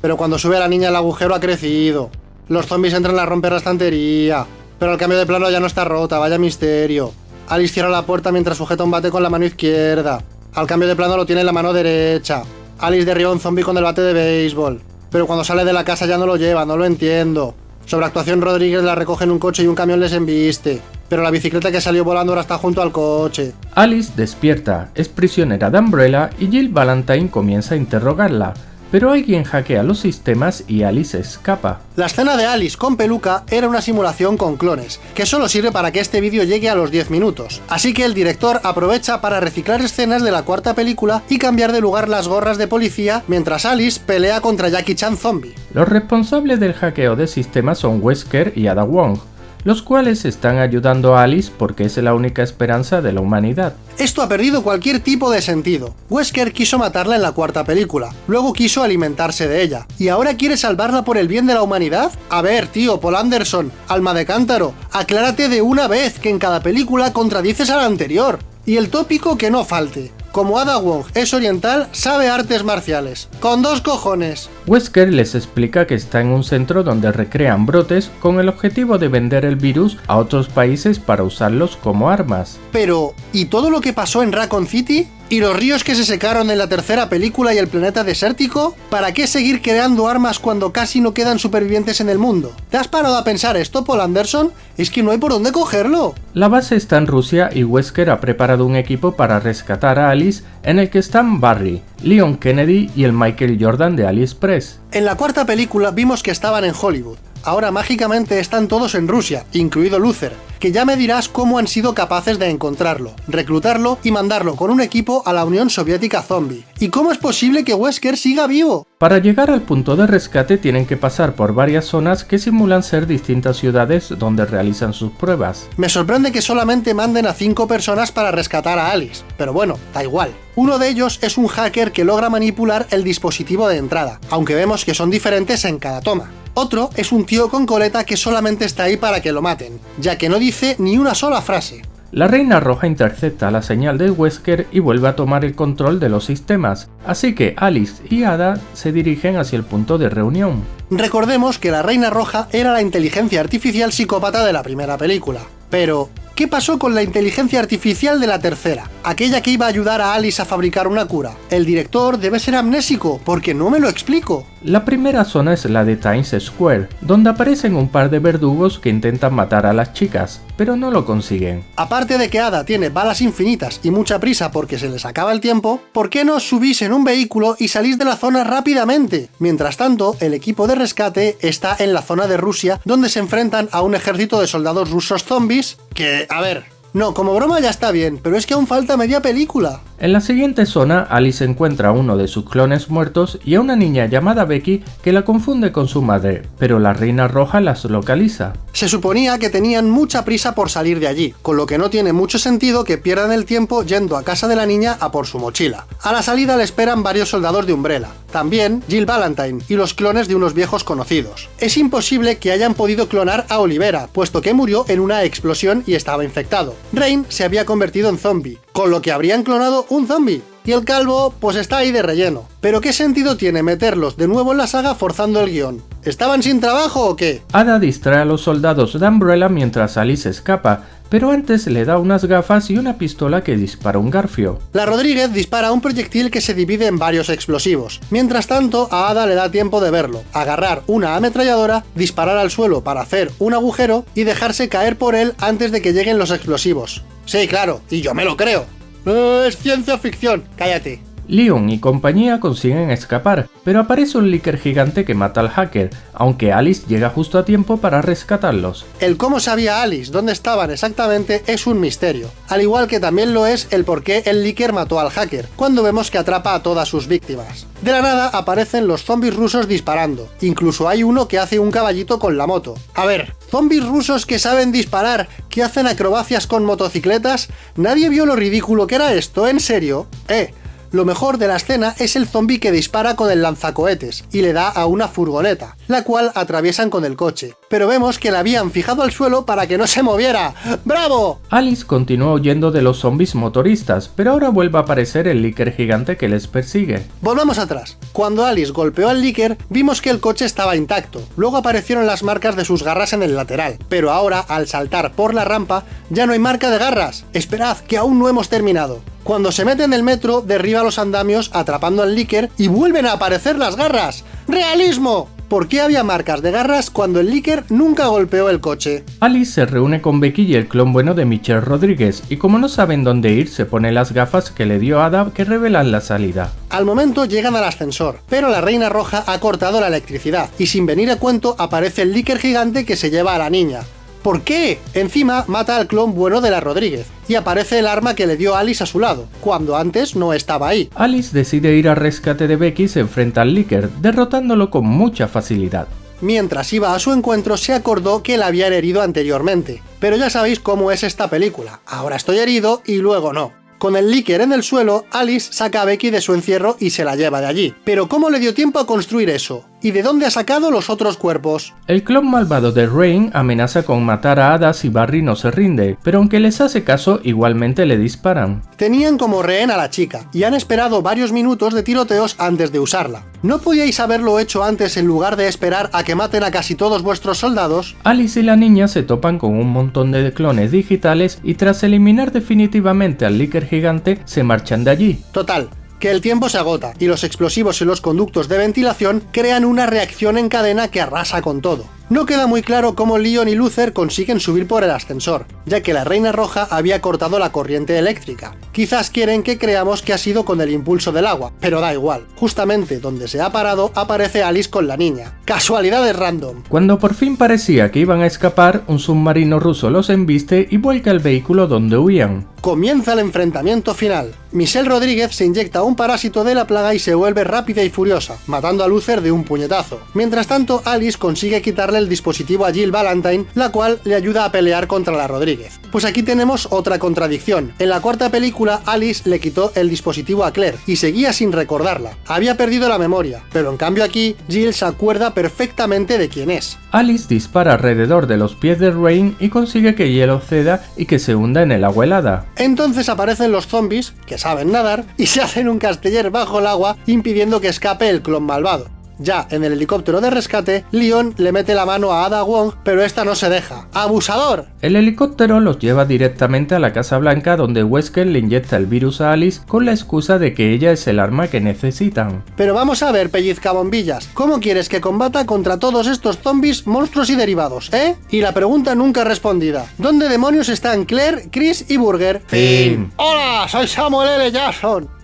pero cuando sube la niña el agujero ha crecido. Los zombies entran a romper la estantería, pero el cambio de plano ya no está rota, vaya misterio. Alice cierra la puerta mientras sujeta un bate con la mano izquierda. Al cambio de plano lo tiene en la mano derecha. Alice derriba un zombie con el bate de béisbol, pero cuando sale de la casa ya no lo lleva, no lo entiendo. Sobre actuación Rodríguez la recoge en un coche y un camión les embiste, pero la bicicleta que salió volando ahora está junto al coche. Alice despierta, es prisionera de Umbrella y Jill Valentine comienza a interrogarla, pero alguien hackea los sistemas y Alice escapa. La escena de Alice con peluca era una simulación con clones, que solo sirve para que este vídeo llegue a los 10 minutos. Así que el director aprovecha para reciclar escenas de la cuarta película y cambiar de lugar las gorras de policía mientras Alice pelea contra Jackie Chan Zombie. Los responsables del hackeo de sistemas son Wesker y Ada Wong, los cuales están ayudando a Alice porque es la única esperanza de la humanidad. Esto ha perdido cualquier tipo de sentido. Wesker quiso matarla en la cuarta película, luego quiso alimentarse de ella, y ahora quiere salvarla por el bien de la humanidad? A ver, tío, Paul Anderson, alma de cántaro, aclárate de una vez que en cada película contradices a la anterior. Y el tópico que no falte. Como Ada Wong es oriental, sabe artes marciales. ¡Con dos cojones! Wesker les explica que está en un centro donde recrean brotes con el objetivo de vender el virus a otros países para usarlos como armas. Pero, ¿y todo lo que pasó en Raccoon City? ¿Y los ríos que se secaron en la tercera película y el planeta desértico? ¿Para qué seguir creando armas cuando casi no quedan supervivientes en el mundo? ¿Te has parado a pensar esto, Paul Anderson? Es que no hay por dónde cogerlo. La base está en Rusia y Wesker ha preparado un equipo para rescatar a Alice en el que están Barry, Leon Kennedy y el Michael Jordan de AliExpress. En la cuarta película vimos que estaban en Hollywood. Ahora mágicamente están todos en Rusia, incluido Luther, que ya me dirás cómo han sido capaces de encontrarlo, reclutarlo y mandarlo con un equipo a la Unión Soviética Zombie. ¿Y cómo es posible que Wesker siga vivo? Para llegar al punto de rescate tienen que pasar por varias zonas que simulan ser distintas ciudades donde realizan sus pruebas. Me sorprende que solamente manden a 5 personas para rescatar a Alice, pero bueno, da igual. Uno de ellos es un hacker que logra manipular el dispositivo de entrada, aunque vemos que son diferentes en cada toma. Otro es un tío con coleta que solamente está ahí para que lo maten, ya que no dice ni una sola frase. La Reina Roja intercepta la señal de Wesker y vuelve a tomar el control de los sistemas, así que Alice y Ada se dirigen hacia el punto de reunión. Recordemos que la Reina Roja era la inteligencia artificial psicópata de la primera película. Pero, ¿qué pasó con la inteligencia artificial de la tercera? Aquella que iba a ayudar a Alice a fabricar una cura. El director debe ser amnésico, porque no me lo explico. La primera zona es la de Times Square, donde aparecen un par de verdugos que intentan matar a las chicas, pero no lo consiguen. Aparte de que Ada tiene balas infinitas y mucha prisa porque se les acaba el tiempo, ¿por qué no os subís en un vehículo y salís de la zona rápidamente? Mientras tanto, el equipo de rescate está en la zona de Rusia, donde se enfrentan a un ejército de soldados rusos zombies que, a ver, no, como broma ya está bien, pero es que aún falta media película. En la siguiente zona, Alice encuentra a uno de sus clones muertos y a una niña llamada Becky que la confunde con su madre, pero la Reina Roja las localiza. Se suponía que tenían mucha prisa por salir de allí, con lo que no tiene mucho sentido que pierdan el tiempo yendo a casa de la niña a por su mochila. A la salida le esperan varios soldados de Umbrella, también Jill Valentine y los clones de unos viejos conocidos. Es imposible que hayan podido clonar a Olivera, puesto que murió en una explosión y estaba infectado. Rain se había convertido en zombie, con lo que habrían clonado un zombie. Y el calvo, pues está ahí de relleno. Pero ¿qué sentido tiene meterlos de nuevo en la saga forzando el guion? ¿Estaban sin trabajo o qué? Ada distrae a los soldados de Umbrella mientras Alice escapa, pero antes le da unas gafas y una pistola que dispara un garfio. La Rodríguez dispara un proyectil que se divide en varios explosivos. Mientras tanto, a Ada le da tiempo de verlo, agarrar una ametralladora, disparar al suelo para hacer un agujero y dejarse caer por él antes de que lleguen los explosivos. Sí, claro, y yo me lo creo. Es ciencia ficción, cállate. Leon y compañía consiguen escapar, pero aparece un líker gigante que mata al hacker, aunque Alice llega justo a tiempo para rescatarlos. El cómo sabía Alice dónde estaban exactamente es un misterio, al igual que también lo es el por qué el líker mató al hacker, cuando vemos que atrapa a todas sus víctimas. De la nada aparecen los zombies rusos disparando, incluso hay uno que hace un caballito con la moto. A ver, zombies rusos que saben disparar, que hacen acrobacias con motocicletas, ¿nadie vio lo ridículo que era esto? ¿En serio? Eh, lo mejor de la escena es el zombie que dispara con el lanzacohetes y le da a una furgoneta, la cual atraviesan con el coche. Pero vemos que la habían fijado al suelo para que no se moviera. ¡Bravo! Alice continúa huyendo de los zombies motoristas, pero ahora vuelve a aparecer el líker gigante que les persigue. Volvamos atrás. Cuando Alice golpeó al líker, vimos que el coche estaba intacto. Luego aparecieron las marcas de sus garras en el lateral. Pero ahora, al saltar por la rampa, ya no hay marca de garras. Esperad, que aún no hemos terminado. Cuando se mete en el metro, derriba los andamios atrapando al líker y vuelven a aparecer las garras. ¡Realismo! ¿Por qué había marcas de garras cuando el líker nunca golpeó el coche? Alice se reúne con Becky y el clon bueno de Michelle Rodríguez, y como no saben dónde ir, se pone las gafas que le dio Ada que revelan la salida. Al momento llegan al ascensor, pero la Reina Roja ha cortado la electricidad, y sin venir a cuento aparece el líker gigante que se lleva a la niña. ¿Por qué? Encima mata al clon bueno de la Rodríguez, y aparece el arma que le dio Alice a su lado, cuando antes no estaba ahí. Alice decide ir al rescate de Becky y se enfrenta al líker, derrotándolo con mucha facilidad. Mientras iba a su encuentro se acordó que la habían herido anteriormente, pero ya sabéis cómo es esta película, ahora estoy herido y luego no. Con el líker en el suelo, Alice saca a Becky de su encierro y se la lleva de allí. Pero ¿cómo le dio tiempo a construir eso? ¿Y de dónde ha sacado los otros cuerpos? El clon malvado de Rain amenaza con matar a Ada si Barry no se rinde, pero aunque les hace caso, igualmente le disparan. Tenían como rehén a la chica, y han esperado varios minutos de tiroteos antes de usarla. ¿No podíais haberlo hecho antes en lugar de esperar a que maten a casi todos vuestros soldados? Alice y la niña se topan con un montón de clones digitales y tras eliminar definitivamente al líker gigante, se marchan de allí. Total, que el tiempo se agota y los explosivos en los conductos de ventilación crean una reacción en cadena que arrasa con todo. No queda muy claro cómo Leon y Luther consiguen subir por el ascensor, ya que la Reina Roja había cortado la corriente eléctrica. Quizás quieren que creamos que ha sido con el impulso del agua, pero da igual. Justamente donde se ha parado aparece Alice con la niña. Casualidades random. Cuando por fin parecía que iban a escapar, un submarino ruso los embiste y vuelca el vehículo donde huían. Comienza el enfrentamiento final. Michelle Rodríguez se inyecta un parásito de la plaga y se vuelve rápida y furiosa, matando a Luther de un puñetazo. Mientras tanto, Alice consigue quitarle el dispositivo a Jill Valentine, la cual le ayuda a pelear contra la Rodríguez. Pues aquí tenemos otra contradicción. En la cuarta película, Alice le quitó el dispositivo a Claire y seguía sin recordarla. Había perdido la memoria, pero en cambio aquí, Jill se acuerda perfectamente de quién es. Alice dispara alrededor de los pies de Rain y consigue que hielo ceda y que se hunda en el agua helada. Entonces aparecen los zombies, que saben nadar, y se hacen un casteller bajo el agua impidiendo que escape el clon malvado. Ya en el helicóptero de rescate, Leon le mete la mano a Ada Wong, pero esta no se deja. ¡Abusador! El helicóptero los lleva directamente a la Casa Blanca donde Wesker le inyecta el virus a Alice con la excusa de que ella es el arma que necesitan. Pero vamos a ver, pellizca bombillas, ¿cómo quieres que combata contra todos estos zombies, monstruos y derivados, eh? Y la pregunta nunca respondida. ¿Dónde demonios están Claire, Chris y Burger? Fin. ¡Hola! Soy Samuel L. Jackson.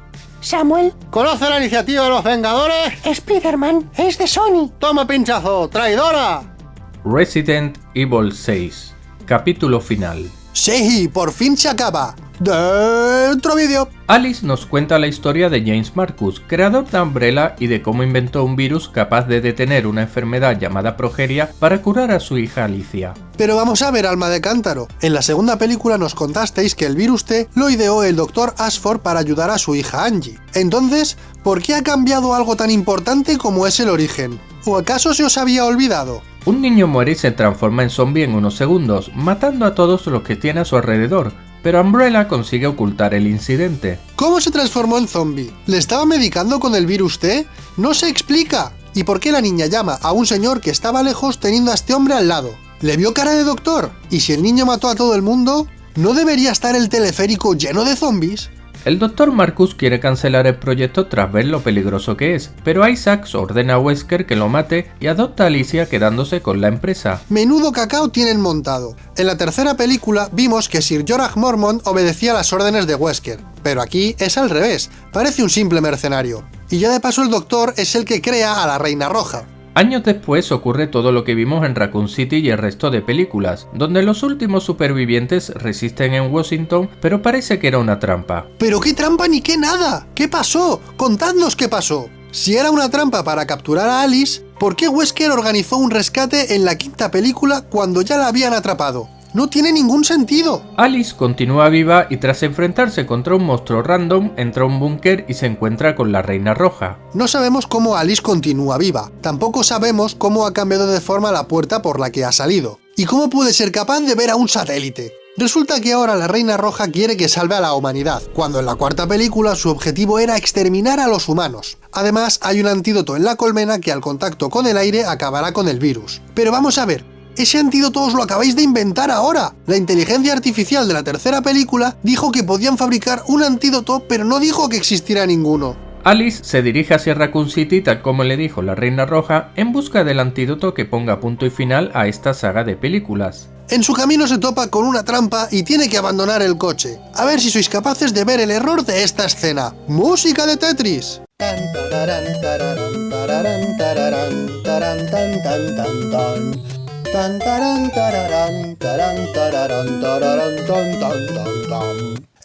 Samuel, ¿Conoce la iniciativa de los Vengadores? Spider-Man es de Sony. ¡Toma pinchazo! ¡Traidora! Resident Evil 6 Capítulo final Sí, por fin se acaba. Dentro vídeo. Alice nos cuenta la historia de James Marcus, creador de Umbrella y de cómo inventó un virus capaz de detener una enfermedad llamada progeria para curar a su hija Alicia. Pero vamos a ver, alma de cántaro. En la segunda película nos contasteis que el virus T lo ideó el Dr. Ashford para ayudar a su hija Angie. Entonces, ¿por qué ha cambiado algo tan importante como es el origen? ¿O acaso se os había olvidado? Un niño muere y se transforma en zombie en unos segundos, matando a todos los que tiene a su alrededor, pero Umbrella consigue ocultar el incidente. ¿Cómo se transformó en zombie? ¿Le estaba medicando con el virus T? No se explica. ¿Y por qué la niña llama a un señor que estaba lejos teniendo a este hombre al lado? ¿Le vio cara de doctor? ¿Y si el niño mató a todo el mundo? ¿No debería estar el teleférico lleno de zombies? El Dr. Marcus quiere cancelar el proyecto tras ver lo peligroso que es, pero Isaacs ordena a Wesker que lo mate y adopta a Alicia quedándose con la empresa. Menudo cacao tienen montado. En la tercera película vimos que Sir Jorah Mormont obedecía las órdenes de Wesker, pero aquí es al revés, parece un simple mercenario. Y ya de paso el Doctor es el que crea a la Reina Roja. Años después ocurre todo lo que vimos en Raccoon City y el resto de películas, donde los últimos supervivientes resisten en Washington, pero parece que era una trampa. ¿Pero qué trampa ni qué nada? ¿Qué pasó? Contadnos qué pasó. Si era una trampa para capturar a Alice, ¿por qué Wesker organizó un rescate en la quinta película cuando ya la habían atrapado? No tiene ningún sentido. Alice continúa viva y tras enfrentarse contra un monstruo random, entra a un búnker y se encuentra con la Reina Roja. No sabemos cómo Alice continúa viva, tampoco sabemos cómo ha cambiado de forma la puerta por la que ha salido, y cómo puede ser capaz de ver a un satélite. Resulta que ahora la Reina Roja quiere que salve a la humanidad, cuando en la cuarta película su objetivo era exterminar a los humanos. Además, hay un antídoto en la colmena que al contacto con el aire acabará con el virus. Pero vamos a ver, ese antídoto os lo acabáis de inventar ahora. La inteligencia artificial de la tercera película dijo que podían fabricar un antídoto, pero no dijo que existiera ninguno. Alice se dirige hacia Raccoon City tal como le dijo la Reina Roja en busca del antídoto que ponga punto y final a esta saga de películas. En su camino se topa con una trampa y tiene que abandonar el coche. A ver si sois capaces de ver el error de esta escena. ¡Música de Tetris!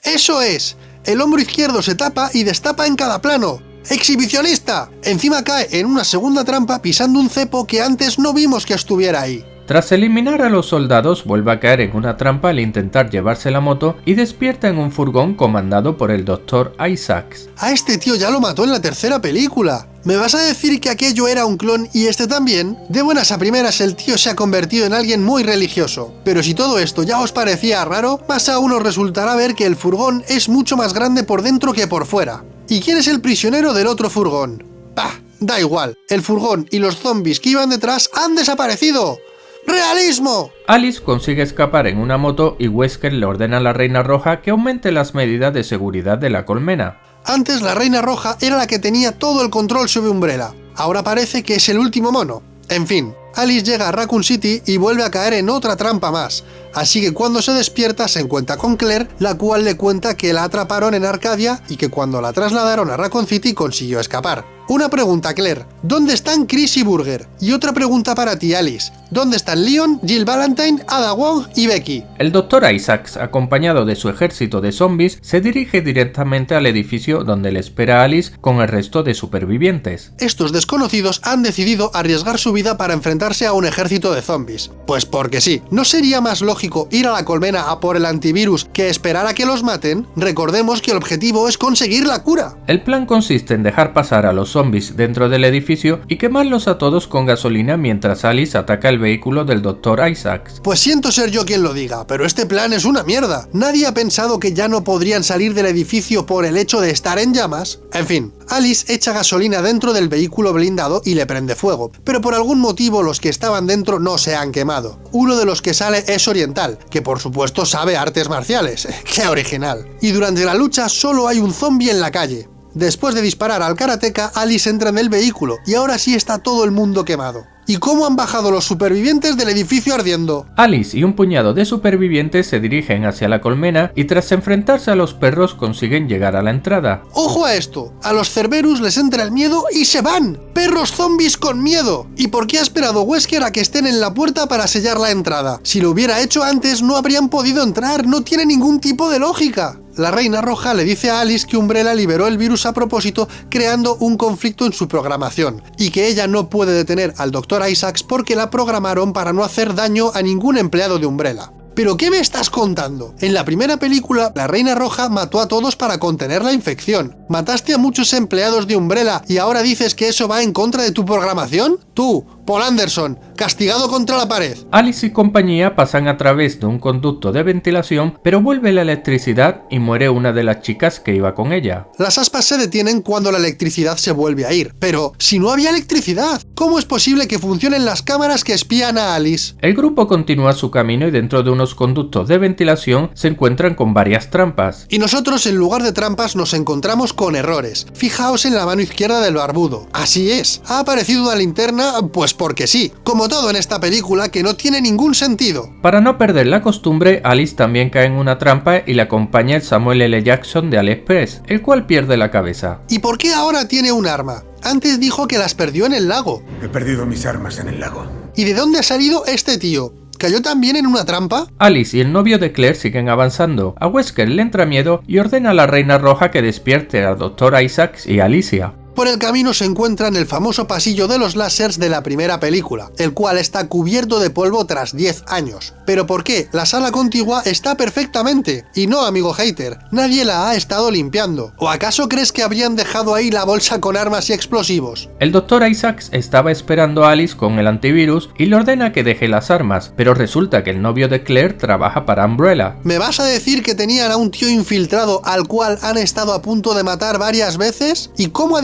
¡Eso es! El hombro izquierdo se tapa y destapa en cada plano. ¡Exhibicionista! Encima cae en una segunda trampa pisando un cepo que antes no vimos que estuviera ahí. Tras eliminar a los soldados, vuelve a caer en una trampa al intentar llevarse la moto y despierta en un furgón comandado por el Dr. Isaacs. A este tío ya lo mató en la tercera película. ¿Me vas a decir que aquello era un clon y este también? De buenas a primeras el tío se ha convertido en alguien muy religioso. Pero si todo esto ya os parecía raro, más aún os resultará ver que el furgón es mucho más grande por dentro que por fuera. ¿Y quién es el prisionero del otro furgón? Bah, da igual, el furgón y los zombies que iban detrás han desaparecido. ¡Realismo! Alice consigue escapar en una moto y Wesker le ordena a la Reina Roja que aumente las medidas de seguridad de la colmena. Antes la Reina Roja era la que tenía todo el control sobre Umbrella, ahora parece que es el último mono. En fin, Alice llega a Raccoon City y vuelve a caer en otra trampa más, así que cuando se despierta se encuentra con Claire, la cual le cuenta que la atraparon en Arcadia y que cuando la trasladaron a Raccoon City consiguió escapar. Una pregunta, Claire. ¿Dónde están Chris y Burger? Y otra pregunta para ti, Alice. ¿Dónde están Leon, Jill Valentine, Ada Wong y Becky? El Dr. Isaacs, acompañado de su ejército de zombies, se dirige directamente al edificio donde le espera Alice con el resto de supervivientes. Estos desconocidos han decidido arriesgar su vida para enfrentarse a un ejército de zombies. Pues porque sí, ¿no sería más lógico ir a la colmena a por el antivirus que esperar a que los maten? Recordemos que el objetivo es conseguir la cura. El plan consiste en dejar pasar a los zombies dentro del edificio y quemarlos a todos con gasolina mientras Alice ataca el vehículo del Dr. Isaacs. Pues siento ser yo quien lo diga, pero este plan es una mierda. Nadie ha pensado que ya no podrían salir del edificio por el hecho de estar en llamas. En fin, Alice echa gasolina dentro del vehículo blindado y le prende fuego, pero por algún motivo los que estaban dentro no se han quemado. Uno de los que sale es oriental, que por supuesto sabe artes marciales. ¡Qué original! Y durante la lucha solo hay un zombie en la calle. Después de disparar al karateka, Alice entra en el vehículo y ahora sí está todo el mundo quemado. ¿Y cómo han bajado los supervivientes del edificio ardiendo? Alice y un puñado de supervivientes se dirigen hacia la colmena y tras enfrentarse a los perros consiguen llegar a la entrada. ¡Ojo a esto! A los Cerberus les entra el miedo y se van. ¡Perros zombies con miedo! ¿Y por qué ha esperado Wesker a que estén en la puerta para sellar la entrada? Si lo hubiera hecho antes no habrían podido entrar, no tiene ningún tipo de lógica. La Reina Roja le dice a Alice que Umbrella liberó el virus a propósito creando un conflicto en su programación, y que ella no puede detener al Dr. Isaacs porque la programaron para no hacer daño a ningún empleado de Umbrella. ¿Pero qué me estás contando? En la primera película, la Reina Roja mató a todos para contener la infección. ¿Mataste a muchos empleados de Umbrella y ahora dices que eso va en contra de tu programación? Tú, Paul Anderson, castigado contra la pared. Alice y compañía pasan a través de un conducto de ventilación, pero vuelve la electricidad y muere una de las chicas que iba con ella. Las aspas se detienen cuando la electricidad se vuelve a ir. Pero, si no había electricidad, ¿cómo es posible que funcionen las cámaras que espían a Alice? El grupo continúa su camino y dentro de unos conductos de ventilación se encuentran con varias trampas. Y nosotros en lugar de trampas nos encontramos con errores. Fijaos en la mano izquierda del barbudo. Así es, ha aparecido una linterna pues porque sí, como todo en esta película que no tiene ningún sentido. Para no perder la costumbre, Alice también cae en una trampa y le acompaña el Samuel L. Jackson de AliExpress, el cual pierde la cabeza. ¿Y por qué ahora tiene un arma? Antes dijo que las perdió en el lago. He perdido mis armas en el lago. ¿Y de dónde ha salido este tío? ¿Cayó también en una trampa? Alice y el novio de Claire siguen avanzando. A Wesker le entra miedo y ordena a la Reina Roja que despierte al Dr. Isaacs y Alicia. Por el camino se encuentran el famoso pasillo de los lásers de la primera película, el cual está cubierto de polvo tras 10 años. ¿Pero por qué? La sala contigua está perfectamente. Y no, amigo hater, nadie la ha estado limpiando. ¿O acaso crees que habrían dejado ahí la bolsa con armas y explosivos? El Dr. Isaacs estaba esperando a Alice con el antivirus y le ordena que deje las armas, pero resulta que el novio de Claire trabaja para Umbrella. ¿Me vas a decir que tenían a un tío infiltrado al cual han estado a punto de matar varias veces? ¿Y cómo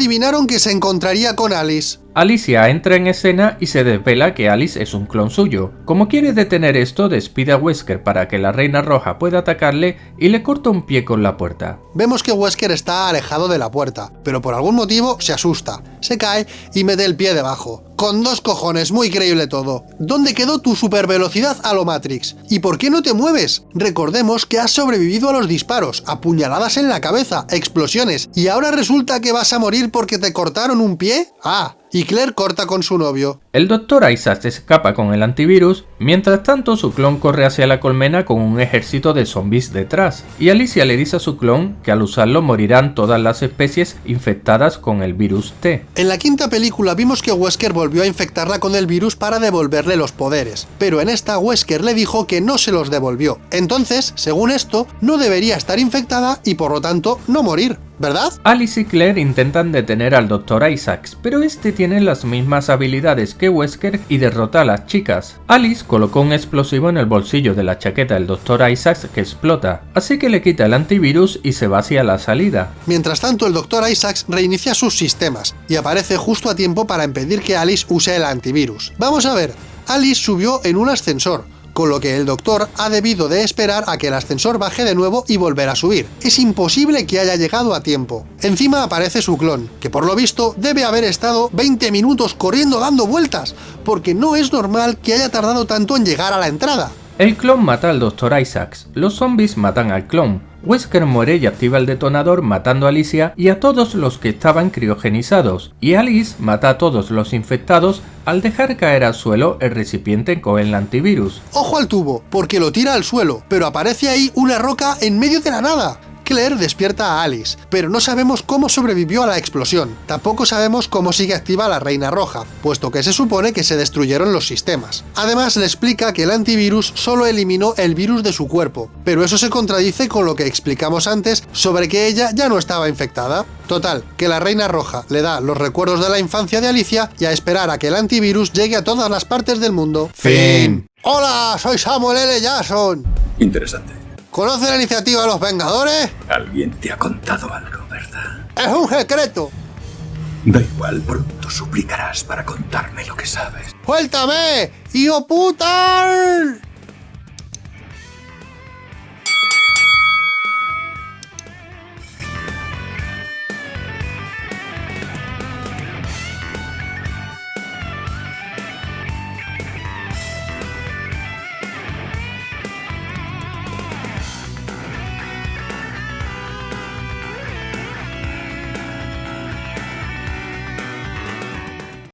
que se encontraría con Alice? Alicia entra en escena y se desvela que Alice es un clon suyo. Como quiere detener esto, despide a Wesker para que la Reina Roja pueda atacarle y le corta un pie con la puerta. Vemos que Wesker está alejado de la puerta, pero por algún motivo se asusta, se cae y mete el pie debajo. Con dos cojones, muy creíble todo. ¿Dónde quedó tu supervelocidad a lo Matrix? ¿Y por qué no te mueves? Recordemos que has sobrevivido a los disparos, apuñaladas en la cabeza, explosiones, y ahora resulta que vas a morir porque te cortaron un pie? Ah, y Claire corta con su novio. El Dr. Isaac se escapa con el antivirus, mientras tanto su clon corre hacia la colmena con un ejército de zombies detrás, y Alicia le dice a su clon que al usarlo morirán todas las especies infectadas con el virus T. En la quinta película vimos que Wesker volvió a infectarla con el virus para devolverle los poderes, pero en esta Wesker le dijo que no se los devolvió. Entonces, según esto, no debería estar infectada y por lo tanto no morir. ¿Verdad? Alice y Claire intentan detener al Dr. Isaacs, pero este tiene las mismas habilidades que Wesker y derrota a las chicas. Alice colocó un explosivo en el bolsillo de la chaqueta del Dr. Isaacs que explota, así que le quita el antivirus y se va hacia la salida. Mientras tanto, el Dr. Isaacs reinicia sus sistemas y aparece justo a tiempo para impedir que Alice use el antivirus. Vamos a ver, Alice subió en un ascensor, con lo que el doctor ha debido de esperar a que el ascensor baje de nuevo y volver a subir. Es imposible que haya llegado a tiempo. Encima aparece su clon, que por lo visto debe haber estado 20 minutos corriendo dando vueltas, porque no es normal que haya tardado tanto en llegar a la entrada. El clon mata al Dr. Isaacs, los zombies matan al clon, Wesker muere y activa el detonador matando a Alicia y a todos los que estaban criogenizados, y Alice mata a todos los infectados al dejar caer al suelo el recipiente con el antivirus. ¡Ojo al tubo! Porque lo tira al suelo, pero aparece ahí una roca en medio de la nada. Claire despierta a Alice, pero no sabemos cómo sobrevivió a la explosión. Tampoco sabemos cómo sigue activa la Reina Roja, puesto que se supone que se destruyeron los sistemas. Además le explica que el antivirus solo eliminó el virus de su cuerpo, pero eso se contradice con lo que explicamos antes sobre que ella ya no estaba infectada. Total, que la Reina Roja le da los recuerdos de la infancia de Alicia y a esperar a que el antivirus llegue a todas las partes del mundo. Fin. ¡Hola! Soy Samuel L. Jackson. Interesante. ¿Conoce la iniciativa de los Vengadores? Alguien te ha contado algo, ¿verdad? ¡Es un secreto! Da igual, pronto suplicarás para contarme lo que sabes. ¡Suéltame! ¡Hijo puta!